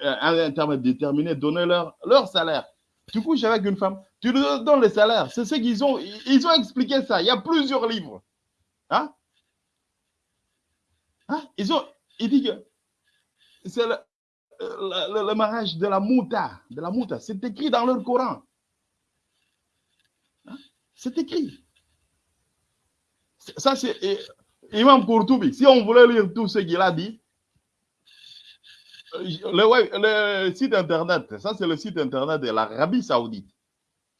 un terme déterminé, donnez leur, leur salaire. Tu couches avec une femme, tu leur donnes le salaire. C'est ce qu'ils ont, ils ont expliqué ça. Il y a plusieurs livres. Hein? Hein? Ils ont, il dit que c'est le, le, mariage de la mouta, de la mouta. C'est écrit dans leur Coran. Hein? C'est écrit. Ça, c'est Imam Kourtoubi. Si on voulait lire tout ce qu'il a dit, le, le, site internet, ça c'est le site internet de l'Arabie Saoudite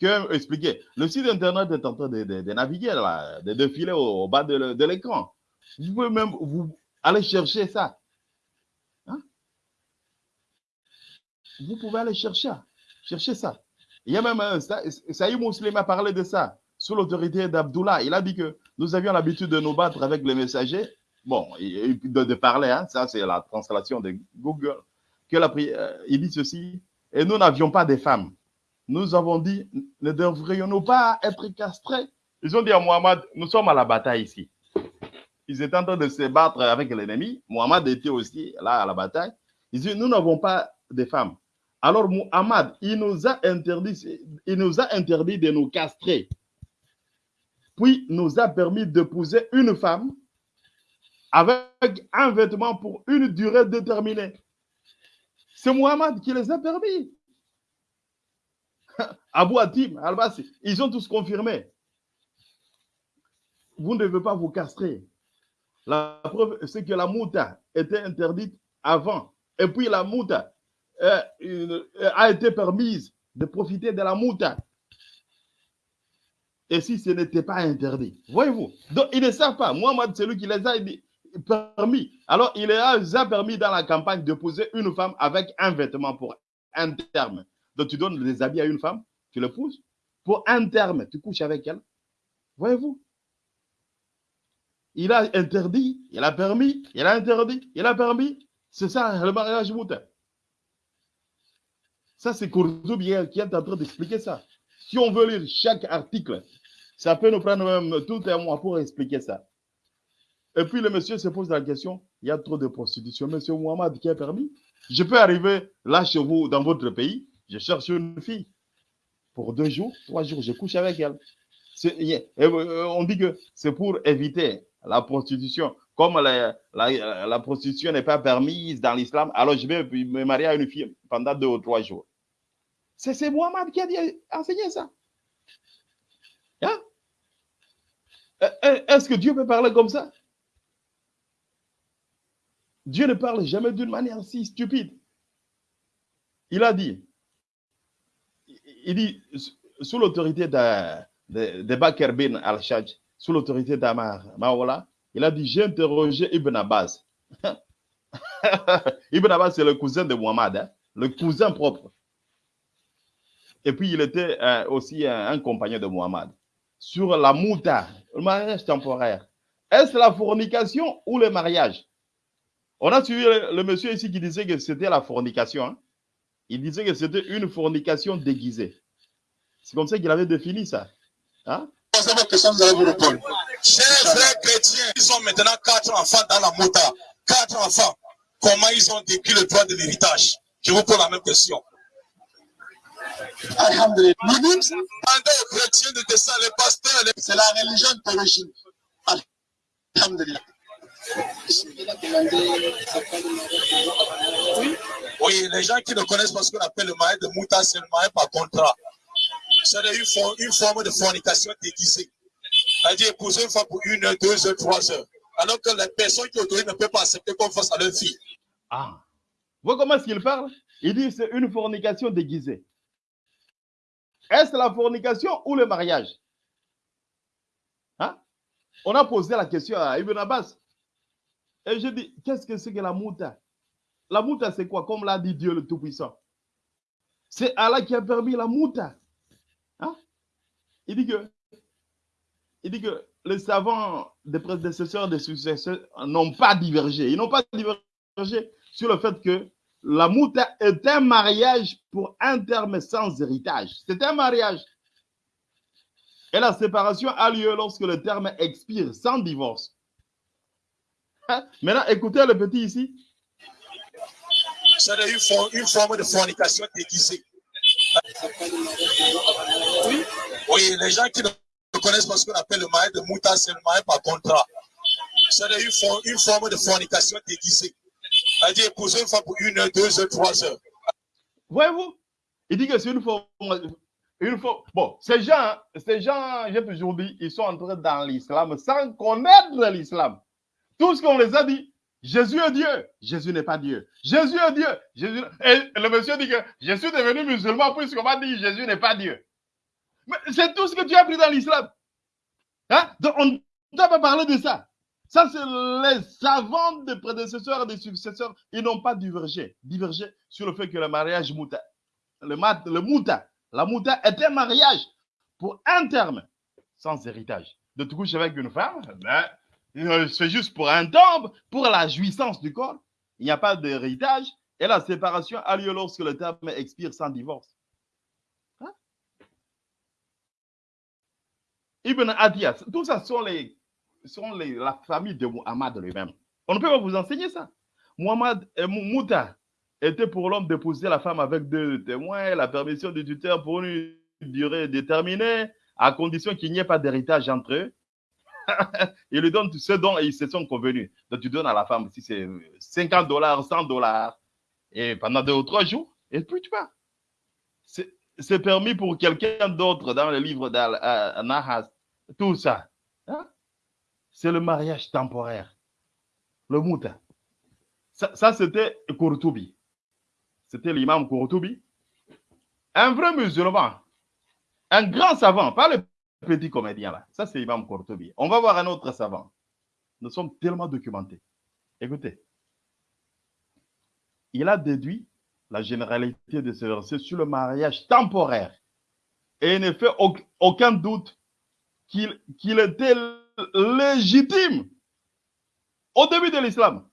qui a expliqué. Le site internet est en train de, de, de naviguer, là, de défiler au, au bas de, de l'écran. Vous pouvez même vous aller chercher ça. Hein? Vous pouvez aller chercher, chercher ça. Il y a même un, Saïd Muslim a parlé de ça sous l'autorité d'Abdullah. Il a dit que nous avions l'habitude de nous battre avec les messagers. Bon, de, de parler, hein, ça c'est la translation de Google. Que la, euh, il dit ceci, et nous n'avions pas de femmes. Nous avons dit, ne devrions-nous pas être castrés? Ils ont dit à Mohamed, nous sommes à la bataille ici. ils étaient en train de se battre avec l'ennemi. Mohamed était aussi là à la bataille. Ils disent, nous n'avons pas de femmes. Alors Mohamed, il nous a interdit, il nous a interdit de nous castrer. Puis nous a permis d'épouser une femme avec un vêtement pour une durée déterminée. C'est Mohamed qui les a permis. Abou Atim, Al-Bassi, ils ont tous confirmé. Vous ne devez pas vous castrer. La preuve, c'est que la mouta était interdite avant. Et puis la mouta euh, euh, a été permise de profiter de la mouta. Et si ce n'était pas interdit, voyez-vous. Donc, ils ne savent pas. Mohamed, c'est lui qui les a permis. Alors, il les a permis dans la campagne de poser une femme avec un vêtement pour un terme. Donc, tu donnes des habits à une femme, tu le pousses. Pour un terme, tu couches avec elle. Voyez-vous? Il a interdit, il a permis, il a interdit, il a permis. C'est ça le mariage moutin. Ça, c'est Kourzoubi qui est en train d'expliquer ça. Si on veut lire chaque article, ça peut nous prendre même tout un mois pour expliquer ça. Et puis le monsieur se pose la question, il y a trop de prostitution. Monsieur Mohamed qui a permis? Je peux arriver là chez vous, dans votre pays, je cherche une fille. Pour deux jours, trois jours, je couche avec elle. Euh, on dit que c'est pour éviter la prostitution. Comme la, prostitution n'est pas permise dans l'islam, alors je vais me marier à une fille pendant deux ou trois jours. C'est Mohamed qui a enseigné ça. Hein? Euh, euh, est-ce que Dieu peut parler comme ça? Dieu ne parle jamais d'une manière si stupide. Il a dit, il dit, sous l'autorité de, de, Bakr bin al-Shaj, sous l'autorité d'Amar Maola, il a dit, j'ai interrogé Ibn Abbas. Ibn Abbas, c'est le cousin de Muhammad, hein, le cousin propre. Et puis, il était euh, aussi un, compagnon de Muhammad. Sur la mouta, le mariage temporaire. Est-ce la fornication ou le mariage? On a suivi le, le, monsieur ici qui disait que c'était la fornication. Hein? Il disait que c'était une fornication déguisée. C'est comme ça qu'il avait défini ça. Hein? Chers frères chrétiens, ils ont maintenant quatre enfants dans la mouta. Quatre enfants. Comment ils ont décrit le droit de l'héritage? Je vous pose la même question. Alhamdulillah. Aux chrétiens de descendre les pasteurs. C'est la religion d'origine. Alhamdulillah. Oui, les gens qui ne connaissent pas ce qu'on appelle le mariage de Mouta, c'est le mariage par contrat. C'est une, forme, de fornication déguisée. C'est-à-dire épouser une femme pour une heure, deux heures, trois heures. Alors que les personnes qui autorisent ne peuvent pas accepter qu'on fasse à leur fille. Ah. Vous comment est-ce qu'il parle? Il dit c'est une fornication déguisée. Est-ce la fornication ou le mariage? Hein? On a posé la question à Ibn Abbas. Et je dis, qu'est-ce que c'est que la mouta? La mouta, c'est quoi? Comme l'a dit Dieu le Tout-Puissant. C'est Allah qui a permis la mouta. Hein? Il dit que, il dit que les savants des prédécesseurs, des successeurs n'ont pas divergé. Ils n'ont pas divergé sur le fait que la mouta est un mariage pour un terme sans héritage. C'est un mariage. Et la séparation a lieu lorsque le terme expire sans divorce. Maintenant, écoutez le petit ici. C'est une, une forme de fornication déguisée. Oui. oui, les gens qui ne connaissent pas ce qu'on appelle le mariage de mouta, c'est le mariage par contrat. C'est une, une forme de fornication déguisée. C'est-à-dire épouser une femme pour une heure, deux heures, trois heures. Voyez-vous? Il dit que c'est une forme. Une forme. Bon, ces gens, ces gens, j'ai toujours dit, ils sont entrés dans l'islam sans connaître l'islam. Tout ce qu'on les a dit, Jésus est Dieu. Jésus n'est pas Dieu. Jésus est Dieu. Jésus... Et le monsieur dit que je suis devenu musulman puisqu'on m'a dit Jésus n'est pas Dieu. Mais c'est tout ce que tu as appris dans l'islam. Hein? Donc on ne doit pas parler de ça. Ça, c'est les savants des prédécesseurs et des successeurs. Ils n'ont pas divergé, divergé sur le fait que le mariage mouta, le, mat, mouta, la mouta est un mariage pour un terme, sans héritage. De te coucher avec une femme, ben, c'est juste pour un temps, pour la jouissance du corps. Il n'y a pas d'héritage. Et la séparation a lieu lorsque le terme expire sans divorce. Hein? Ibn Adias, tout ça sont les sont les- la famille de Muhammad lui-même. On ne peut pas vous enseigner ça. Muhammad et Mou- Mouta était pour l'homme d'épouser la femme avec deux témoins, la permission du tuteur pour une durée déterminée, à condition qu'il n'y ait pas d'héritage entre eux. Il lui donne ce dont ils se sont convenus. Donc tu donnes à la femme, si c'est 50 dollars, 100 dollars, et pendant deux ou trois jours, et puis tu pars. C'est permis pour quelqu'un d'autre dans le livre d'Al-Nahas. Tout ça. hein. C'est le mariage temporaire. Le mouta. Ça, ça, c'était Kourtoubi. C'était l'imam Kourtoubi. Un vrai musulman. Un grand savant, pas le petit comédien là. Ça, c'est l'imam Kourtoubi. On va voir un autre savant. Nous sommes tellement documentés. Écoutez. Il a déduit la généralité de ce verset sur le mariage temporaire. Et il ne fait au- aucun doute qu'il était légitime au début de l'islam.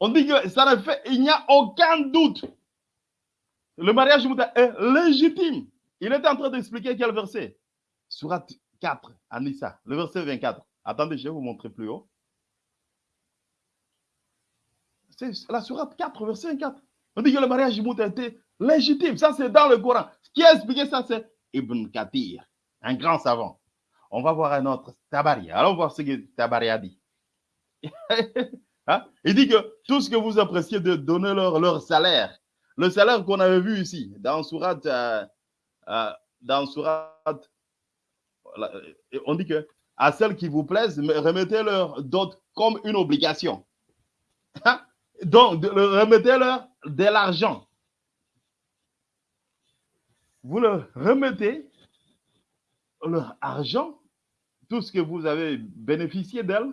On dit que ça ne fait, il n'y a aucun doute. Le mariage est légitime. Il était en train d'expliquer quel verset? Surat 4, à Nissa, le verset 24. Attendez, je vais vous montrer plus haut. C'est la Surat 4, verset 24. On dit que le mariage mouta était légitime. Ça, c'est dans le Coran. Qui a expliqué ça, c'est Ibn Kathir, un grand savant. On va voir un autre, Tabari. Allons voir ce que Tabari a dit. Hein? Il dit que tout ce que vous appréciez de donner leur, salaire, le salaire qu'on avait vu ici, dans Surat, euh, euh, dans Surat, on dit que à celles qui vous plaisent, me- remettez-leur d'autres comme une obligation. Hein? Donc, remettez-leur de l'argent. Vous leur remettez leur argent, tout ce que vous avez bénéficié d'elles,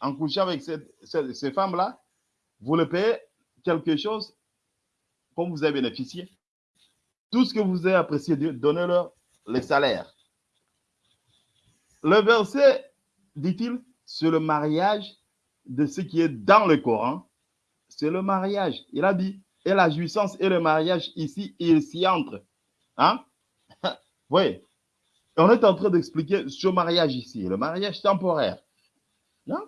en couchant avec ces femmes-là, vous le payez quelque chose comme vous avez bénéficié. Tout ce que vous avez apprécié, donnez-leur les salaires. Le verset, dit-il, c'est le mariage de ce qui est dans le Coran. C'est le mariage. Il a dit, et la jouissance et le mariage ici, ils s'y entrent. Hein? oui. On est en train d'expliquer ce mariage ici, le mariage temporaire. Hein?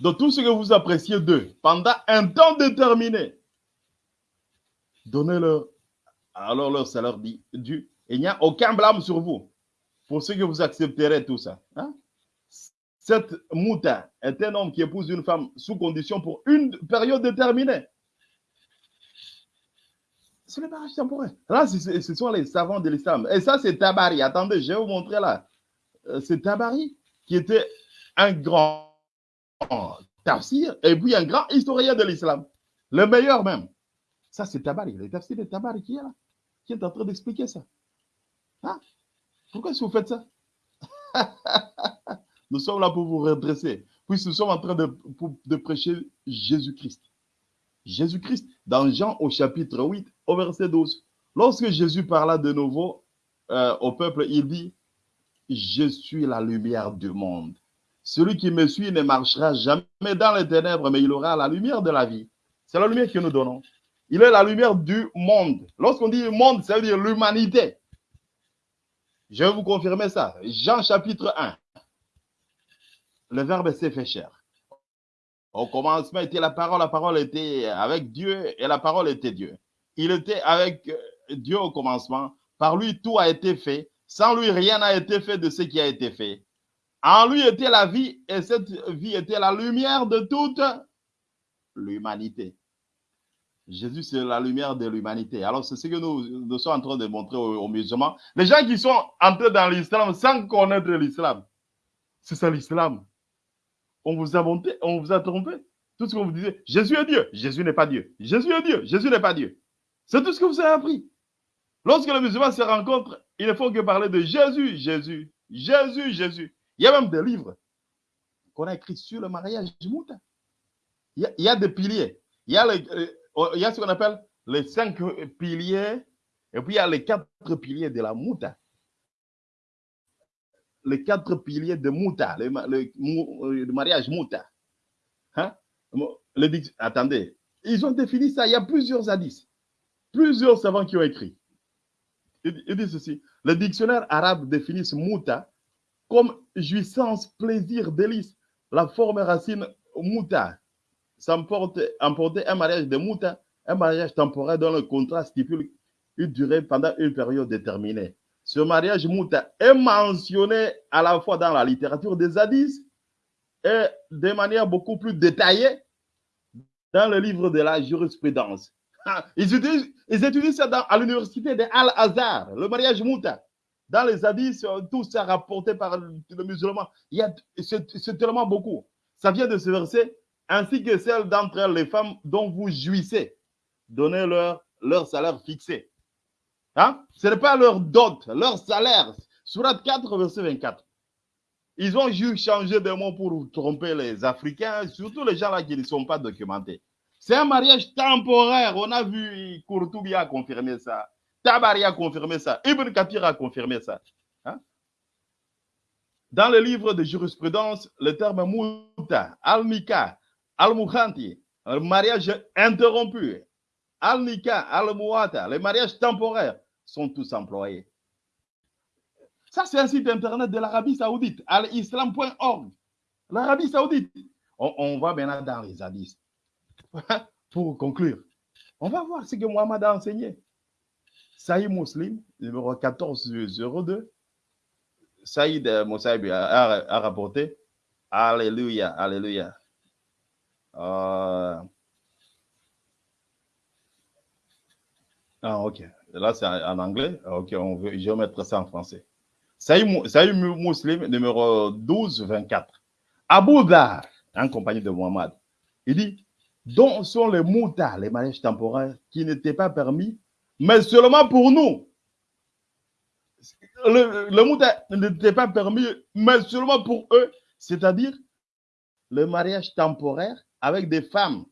Donc, tout ce que vous appréciez d'eux pendant un temps déterminé, donnez-leur alors leur salaire dit dû. Il n'y a aucun blâme sur vous pour ce que vous accepterez tout ça. hein? Cette mouta est un homme qui épouse une femme sous condition pour une période déterminée. C'est le mariage temporaire. Là, ce sont les savants de l'islam. Et ça, c'est Tabari. Attendez, je vais vous montrer là. Euh, C'est Tabari qui était un grand tafsir et puis un grand historien de l'islam. Le meilleur même. Ça, c'est Tabari. Le tafsir de Tabari qui est là, qui est en train d'expliquer ça. Hein? Pourquoi est-ce que vous faites ça? nous sommes là pour vous redresser. Puis nous sommes en train de, prêcher Jésus-Christ. Jésus-Christ, dans Jean au chapitre 8, au verset 12. Lorsque Jésus parla de nouveau euh, au peuple, il dit, je suis la lumière du monde. Celui qui me suit ne marchera jamais dans les ténèbres, mais il aura la lumière de la vie. C'est la lumière que nous donnons. Il est la lumière du monde. Lorsqu'on dit monde, ça veut dire l'humanité. Je vais vous confirmer ça. Jean chapitre 1. Le verbe s'est fait chair. Au commencement était la parole, la parole était avec Dieu et la parole était Dieu. Il était avec euh, Dieu au commencement. Par lui, tout a été fait. Sans lui, rien n'a été fait de ce qui a été fait. En lui était la vie et cette vie était la lumière de toute l'humanité. Jésus, c'est la lumière de l'humanité. Alors, c'est ce que nous, nous sommes en train de montrer aux, musulmans. Les gens qui sont entrés dans l'islam sans connaître l'islam, c'est ça l'islam. On vous a monté, on vous a trompé. Tout ce que vous disiez, Jésus est Dieu. Jésus n'est pas Dieu. Jésus est Dieu. Jésus n'est pas Dieu. C'est tout ce que vous avez appris. Lorsque les musulmans se rencontrent, il ne faut que parler de Jésus, Jésus, Jésus, Jésus. Il y a même des livres qu'on a écrits sur le mariage du. Il y a, des piliers. Il y a, les- euh, il y a ce qu'on appelle les cinq piliers, et puis il y a les quatre piliers de la Mouta. Les quatre piliers de Mouta, le, euh, le mariage Mouta. Hein? Le attendez, ils ont défini ça. Il y a plusieurs hadiths, plusieurs savants qui ont écrit. Il, il dit ceci le dictionnaire arabe définit Mouta comme jouissance, plaisir, délice. La forme racine muta s'emporte emporter un mariage de muta, un mariage temporaire dont le contrat stipule une durée pendant une période déterminée. Ce mariage muta est mentionné à la fois dans la littérature des hadiths et de manière beaucoup plus détaillée dans le livre de la jurisprudence. Ils utilisent ça à l'université de Al-Azhar, le mariage muta. Dans les hadiths, tout ça rapporté par le musulman. C'est tellement beaucoup. Ça vient de ce verset, ainsi que celles d'entre elles, les femmes dont vous jouissez. Donnez-leur leur salaire fixé. Hein? Ce n'est pas leur dot, leur salaire. Surat 4, verset 24. Ils ont juste changé de mot pour tromper les Africains, surtout les gens là qui ne sont pas documentés. C'est un mariage temporaire. On a vu Kourtoubi a confirmé ça. Tabari a confirmé ça. Ibn Kathir a confirmé ça. Hein? Dans le livre de jurisprudence, le terme muta, al-nika, al-mukhanti, le mariage interrompu, al-nika, al-muata, les mariages temporaires sont tous employés. Ça, c'est un site internet de l'Arabie Saoudite, al-islam.org. L'Arabie Saoudite. On, va maintenant dans les hadiths. Pour conclure, on va voir ce que Mohamed a enseigné. Saïd Muslim, numéro 1402. Saïd Moussaïb a rapporté. Alléluia, Alléluia. Euh, Ah, ok. Là, c'est en anglais. Ok, on veut, je vais mettre ça en français. Mou- Muslim, numéro 1224. Abu Dhar, en compagnie de Mohamed, il dit dont sont les moutas, les mariages temporaires, qui n'étaient pas permis, mais seulement pour nous. Le, le mouta n'était pas permis, mais seulement pour eux, c'est-à-dire le mariage temporaire avec des femmes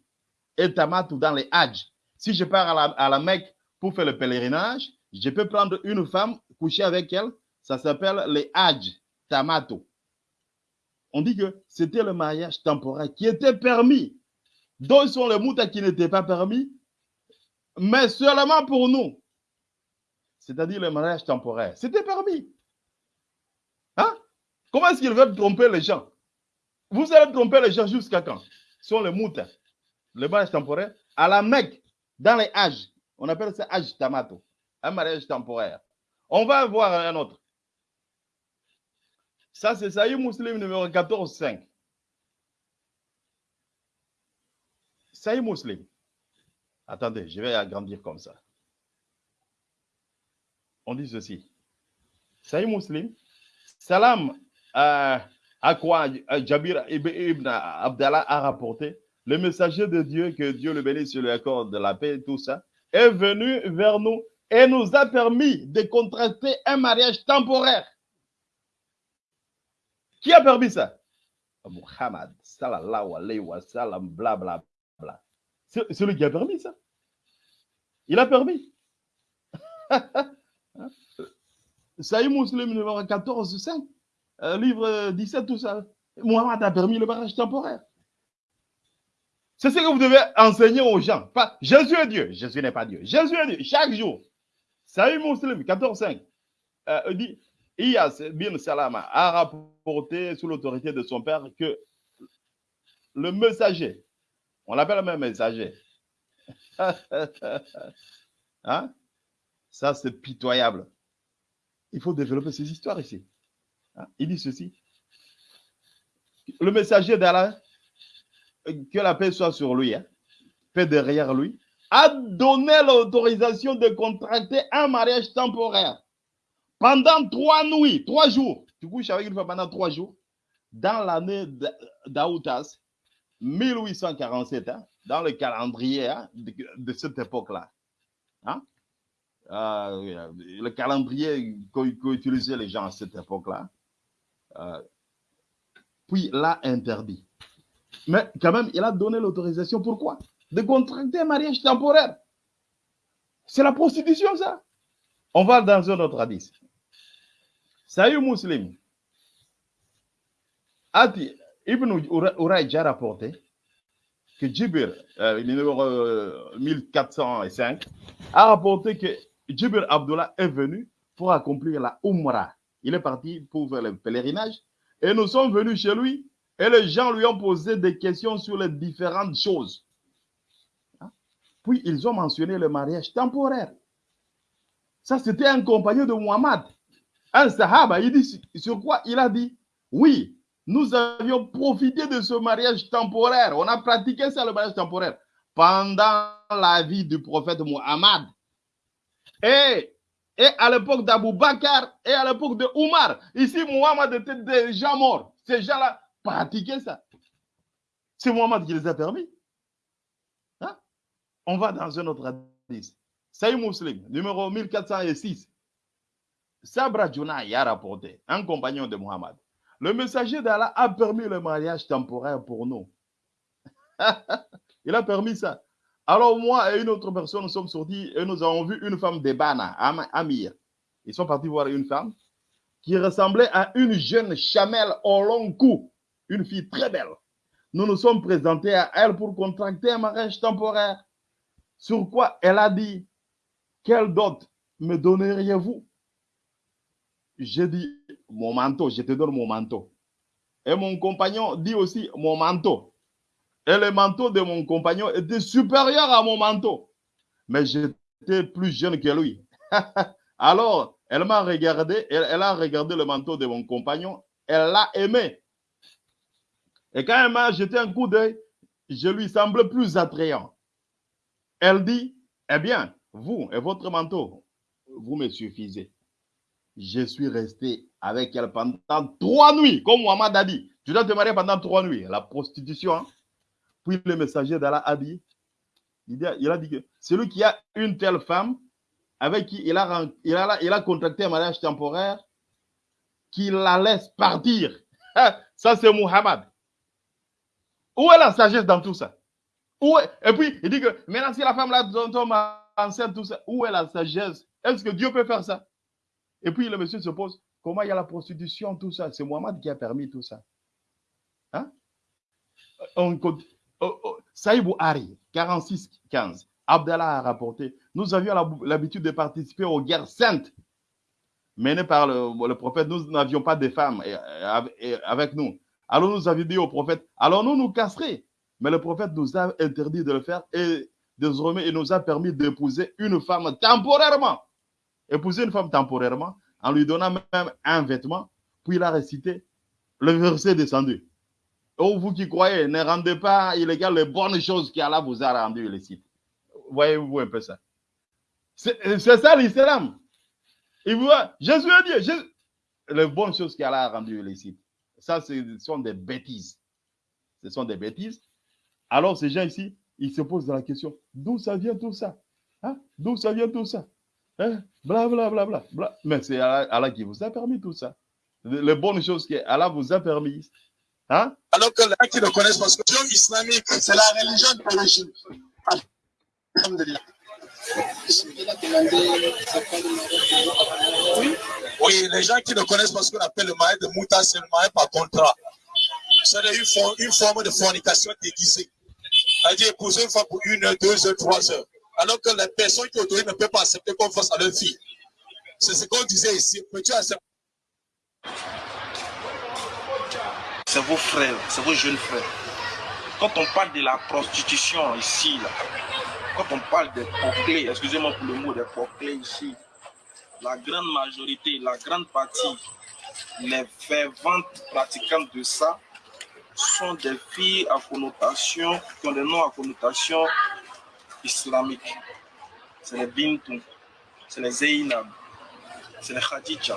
et tamatou dans les Hajj. Si je pars à la, à la Mecque pour faire le pèlerinage, je peux prendre une femme, coucher avec elle, ça s'appelle les Hajj, tamato. On dit que c'était le mariage temporaire qui était permis. D'autres sont les moutas qui n'étaient pas permis, mais seulement pour nous. C'est-à-dire le mariage temporaire. C'était permis. Hein? Comment est-ce qu'ils veulent tromper les gens? Vous allez tromper les gens jusqu'à quand? Sont les moutas. Le mariage temporaire. À la Mecque, dans les âges, on appelle ça âge tamato. Un mariage temporaire. On va voir un autre. Ça, c'est Saïd Muslim numéro 14.5. Saïd Muslim. Attendez, je vais agrandir comme ça. On dit ceci. Saïd Muslim. Salam euh, à quoi Jabir ibn Abdallah a rapporté. Le messager de Dieu, que Dieu le bénisse, lui accorde de la paix, tout ça, est venu vers nous et nous a permis de contracter un mariage temporaire. Qui a permis ça? Muhammad, sallallahu alayhi wa sallam, bla bla bla. C'est lui qui a permis ça. Il a permis. Saïd Muslim numéro 14, 5, euh, livre 17, tout ça. Muhammad a permis le mariage temporaire. C'est ce que vous devez enseigner aux gens. Pas Jésus est Dieu. Jésus n'est pas Dieu. Jésus est Dieu. Chaque jour. Saïd Muslim 14, 5 euh, dit Iyas bin Salama a rapporté sous l'autorité de son père que le messager, on l'appelle même messager. hein? Ça, c'est pitoyable. Il faut développer ces histoires ici. Hein? Il dit ceci. Le messager d'Allah, que la paix soit sur lui, hein, paix derrière lui, a donné l'autorisation de contracter un mariage temporaire pendant trois nuits, trois jours. Tu couches avec une femme pendant trois jours. Dans l'année d'Aoutas, 1847, hein, dans le calendrier hein, de, de, cette époque-là. Hein? Euh, le calendrier qu'utilisaient les gens à cette époque-là. Euh, puis l'a interdit. Mais quand même, il a donné l'autorisation. Pourquoi? De contracter un mariage temporaire. C'est la prostitution, ça. On va dans un autre hadith. Saïd Muslim. Ati, Ibn Urayj a rapporté que Jibir, euh, numéro euh, 1405, a rapporté que Jibir Abdullah est venu pour accomplir la Umrah. Il est parti pour faire le pèlerinage. Et nous sommes venus chez lui. Et les gens lui ont posé des questions sur les différentes choses. Hein? Puis ils ont mentionné le mariage temporaire. Ça, c'était un compagnon de Muhammad. Un sahaba, il dit sur quoi Il a dit, oui, nous avions profité de ce mariage temporaire. On a pratiqué ça, le mariage temporaire, pendant la vie du prophète Muhammad. Et, et à l'époque d'Abu Bakr et à l'époque de Omar. Ici, Muhammad était déjà mort. Ces gens-là pratiquaient ça. C'est Muhammad qui les a permis. Hein? On va dans un autre hadith. Saïd Muslim, numéro 1406. Sabra Junai a rapporté, un compagnon de Muhammad. Le messager d'Allah a permis le mariage temporaire pour nous. Il a permis ça. Alors moi et une autre personne, nous sommes sortis et nous avons vu une femme d'Ebana, Amir. Ils sont partis voir une femme qui ressemblait à une jeune chamelle au long cou, une fille très belle. Nous nous sommes présentés à elle pour contracter un mariage temporaire. Sur quoi elle a dit, quelle dot me donneriez-vous? J'ai dit, mon manteau, je te donne mon manteau. Et mon compagnon dit aussi, mon manteau. Et le manteau de mon compagnon était supérieur à mon manteau. Mais j'étais plus jeune que lui. Alors, elle m'a regardé, elle, a regardé le manteau de mon compagnon, elle l'a aimé. Et quand elle m'a jeté un coup d'œil, je lui semblais plus attrayant. Elle dit, eh bien, vous et votre manteau, vous me suffisez. Je suis resté avec elle pendant trois nuits, comme Mohamed a dit. Tu dois te marier pendant trois nuits. La prostitution. Hein? Puis le messager d'Allah a dit, il a, dit que celui qui a une telle femme avec qui il a, il a, il a contracté un mariage temporaire, qu'il la laisse partir. Ça, c'est Muhammad. Où est la sagesse dans tout ça? Où. Et puis, il dit que maintenant, si la femme là tombe enceinte, tout ça, où est la sagesse? Est-ce que Dieu peut faire ça? Et puis, le monsieur se pose, comment il y a la prostitution, tout ça? C'est Muhammad qui a permis tout ça. Hein? On. Oh, oh. Saïbou Hari, 46-15, Abdallah a rapporté, nous avions l'habitude de participer aux guerres saintes menées par le, prophète. Nous n'avions pas de femmes avec nous. Alors nous avions dit au prophète, alors nous nous casserait. Mais le prophète nous a interdit de le faire et désormais il nous a permis d'épouser une femme temporairement. Épouser une femme temporairement en lui donnant même un vêtement. Puis il a récité le verset descendu. Oh, vous qui croyez, ne rendez pas illégal les bonnes choses qu'Allah vous a rendues illicites. Voyez-vous un peu ça? C'est ça l'islam. Il voit, Jésus a dit, Jésus, les bonnes choses qu'Allah a rendues illicites. Ça, ce sont des bêtises. Ce sont des bêtises. Alors, ces gens ici, ils se posent la question, d'où ça vient tout ça? Hein? D'où ça vient tout ça? Hein? Bla, bla, bla, bla, bla. Mais c'est Allah, Allah qui vous a permis tout ça. Les bonnes choses qu'Allah vous a permises. Hein? Alors que les gens qui le connaissent, parce que religion islamique, c'est la religion de l'origine. Oui. oui, les gens qui le connaissent parce qu'on appelle le mariage de Mouta, c'est le mariage par contrat. C'est une, forme, de fornication déguisée. C'est-à-dire épouser une femme pour une heure, deux heures, trois heures. Alors que les personnes qui autorisent ne peuvent pas accepter qu'on fasse à leur fille. C'est ce qu'on disait ici. Peux-tu accepter? C'est vos frères, c'est vos jeunes frères. Quand on parle de la prostitution ici, là, quand on parle des porclés, excusez-moi pour le mot des porclés ici, la grande majorité, la grande partie, les ferventes pratiquantes de ça sont des filles à connotation, qui ont des noms à connotation islamique. C'est les Bintou, c'est les Zeynab, c'est les Khadija,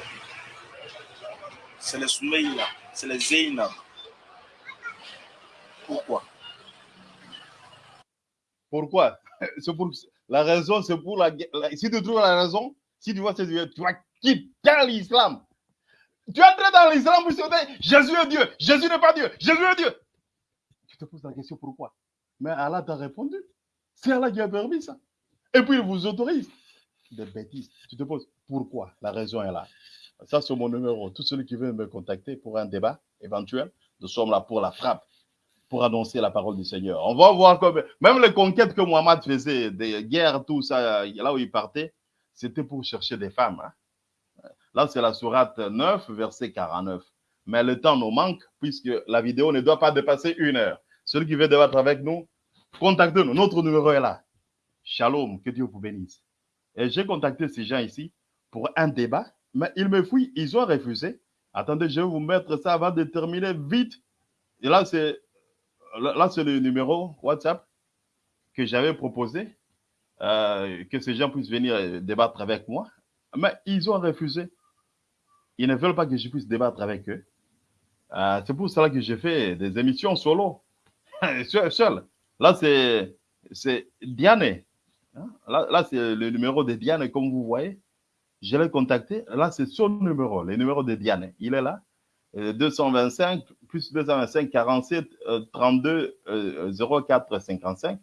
c'est les Soumeya, c'est les Zeynab. Pourquoi? Pourquoi? Pour, La raison, c'est pour la, Si tu trouves la raison, si tu vois tu vas quitter l'islam. Tu entres dans l'islam pour dire Jésus est Dieu, Jésus n'est pas Dieu, Jésus est Dieu. Tu te poses la question pourquoi? Mais Allah t'a répondu. C'est Allah qui a permis ça. Et puis il vous autorise. Des bêtises. Tu te poses pourquoi La raison est là? Ça, c'est mon numéro. Tout celui qui veut me contacter pour un débat éventuel, nous sommes là pour la frappe pour annoncer la parole du Seigneur. On va voir comme même les conquêtes que Mohamed faisait, des guerres, tout ça, là où il partait, c'était pour chercher des femmes. Hein. Là, c'est la sourate 9, verset 49. Mais le temps nous manque puisque la vidéo ne doit pas dépasser une heure. Celui qui veut débattre avec nous, contactez-nous. Notre numéro est là. Shalom, que Dieu vous bénisse. Et j'ai contacté ces gens ici pour un débat, mais ils me fouillent, ils ont refusé. Attendez, je vais vous mettre ça avant de terminer vite. Et là, c'est là, c'est le numéro WhatsApp que j'avais proposé, euh, que ces gens puissent venir débattre avec moi. Mais ils ont refusé. Ils ne veulent pas que je puisse débattre avec eux. Euh, c'est pour cela que j'ai fait des émissions solo, seul. seul. Là, c'est Diane. Hein? Là, là c'est le numéro de Diane, comme vous voyez. Je l'ai contacté. Là, c'est son numéro, le numéro de Diane. Il est là. 225 plus 225 47 32 04 55.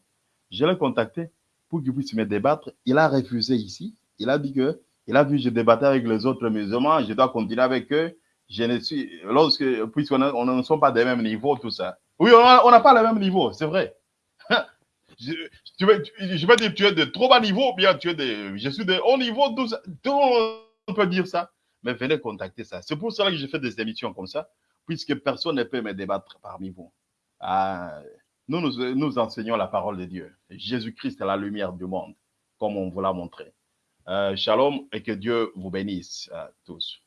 Je l'ai contacté pour qu'il puisse me débattre. Il a refusé ici. Il a dit que il a vu que je débattais avec les autres musulmans. Je dois continuer avec eux. Je ne suis, lorsque, puisqu'on on ne sommes pas des mêmes niveaux, tout ça. Oui, on n'a pas le même niveau, c'est vrai. je, tu veux, je vais dire, tu es de trop bas niveau, bien tu es de, je suis de haut niveau, tout, ça, tout on peut dire ça. Mais venez contacter ça. C'est pour cela que je fais des émissions comme ça, puisque personne ne peut me débattre parmi vous. Ah, nous, nous, enseignons la parole de Dieu. Jésus-Christ est la lumière du monde, comme on vous l'a montré. Euh, shalom et que Dieu vous bénisse à tous.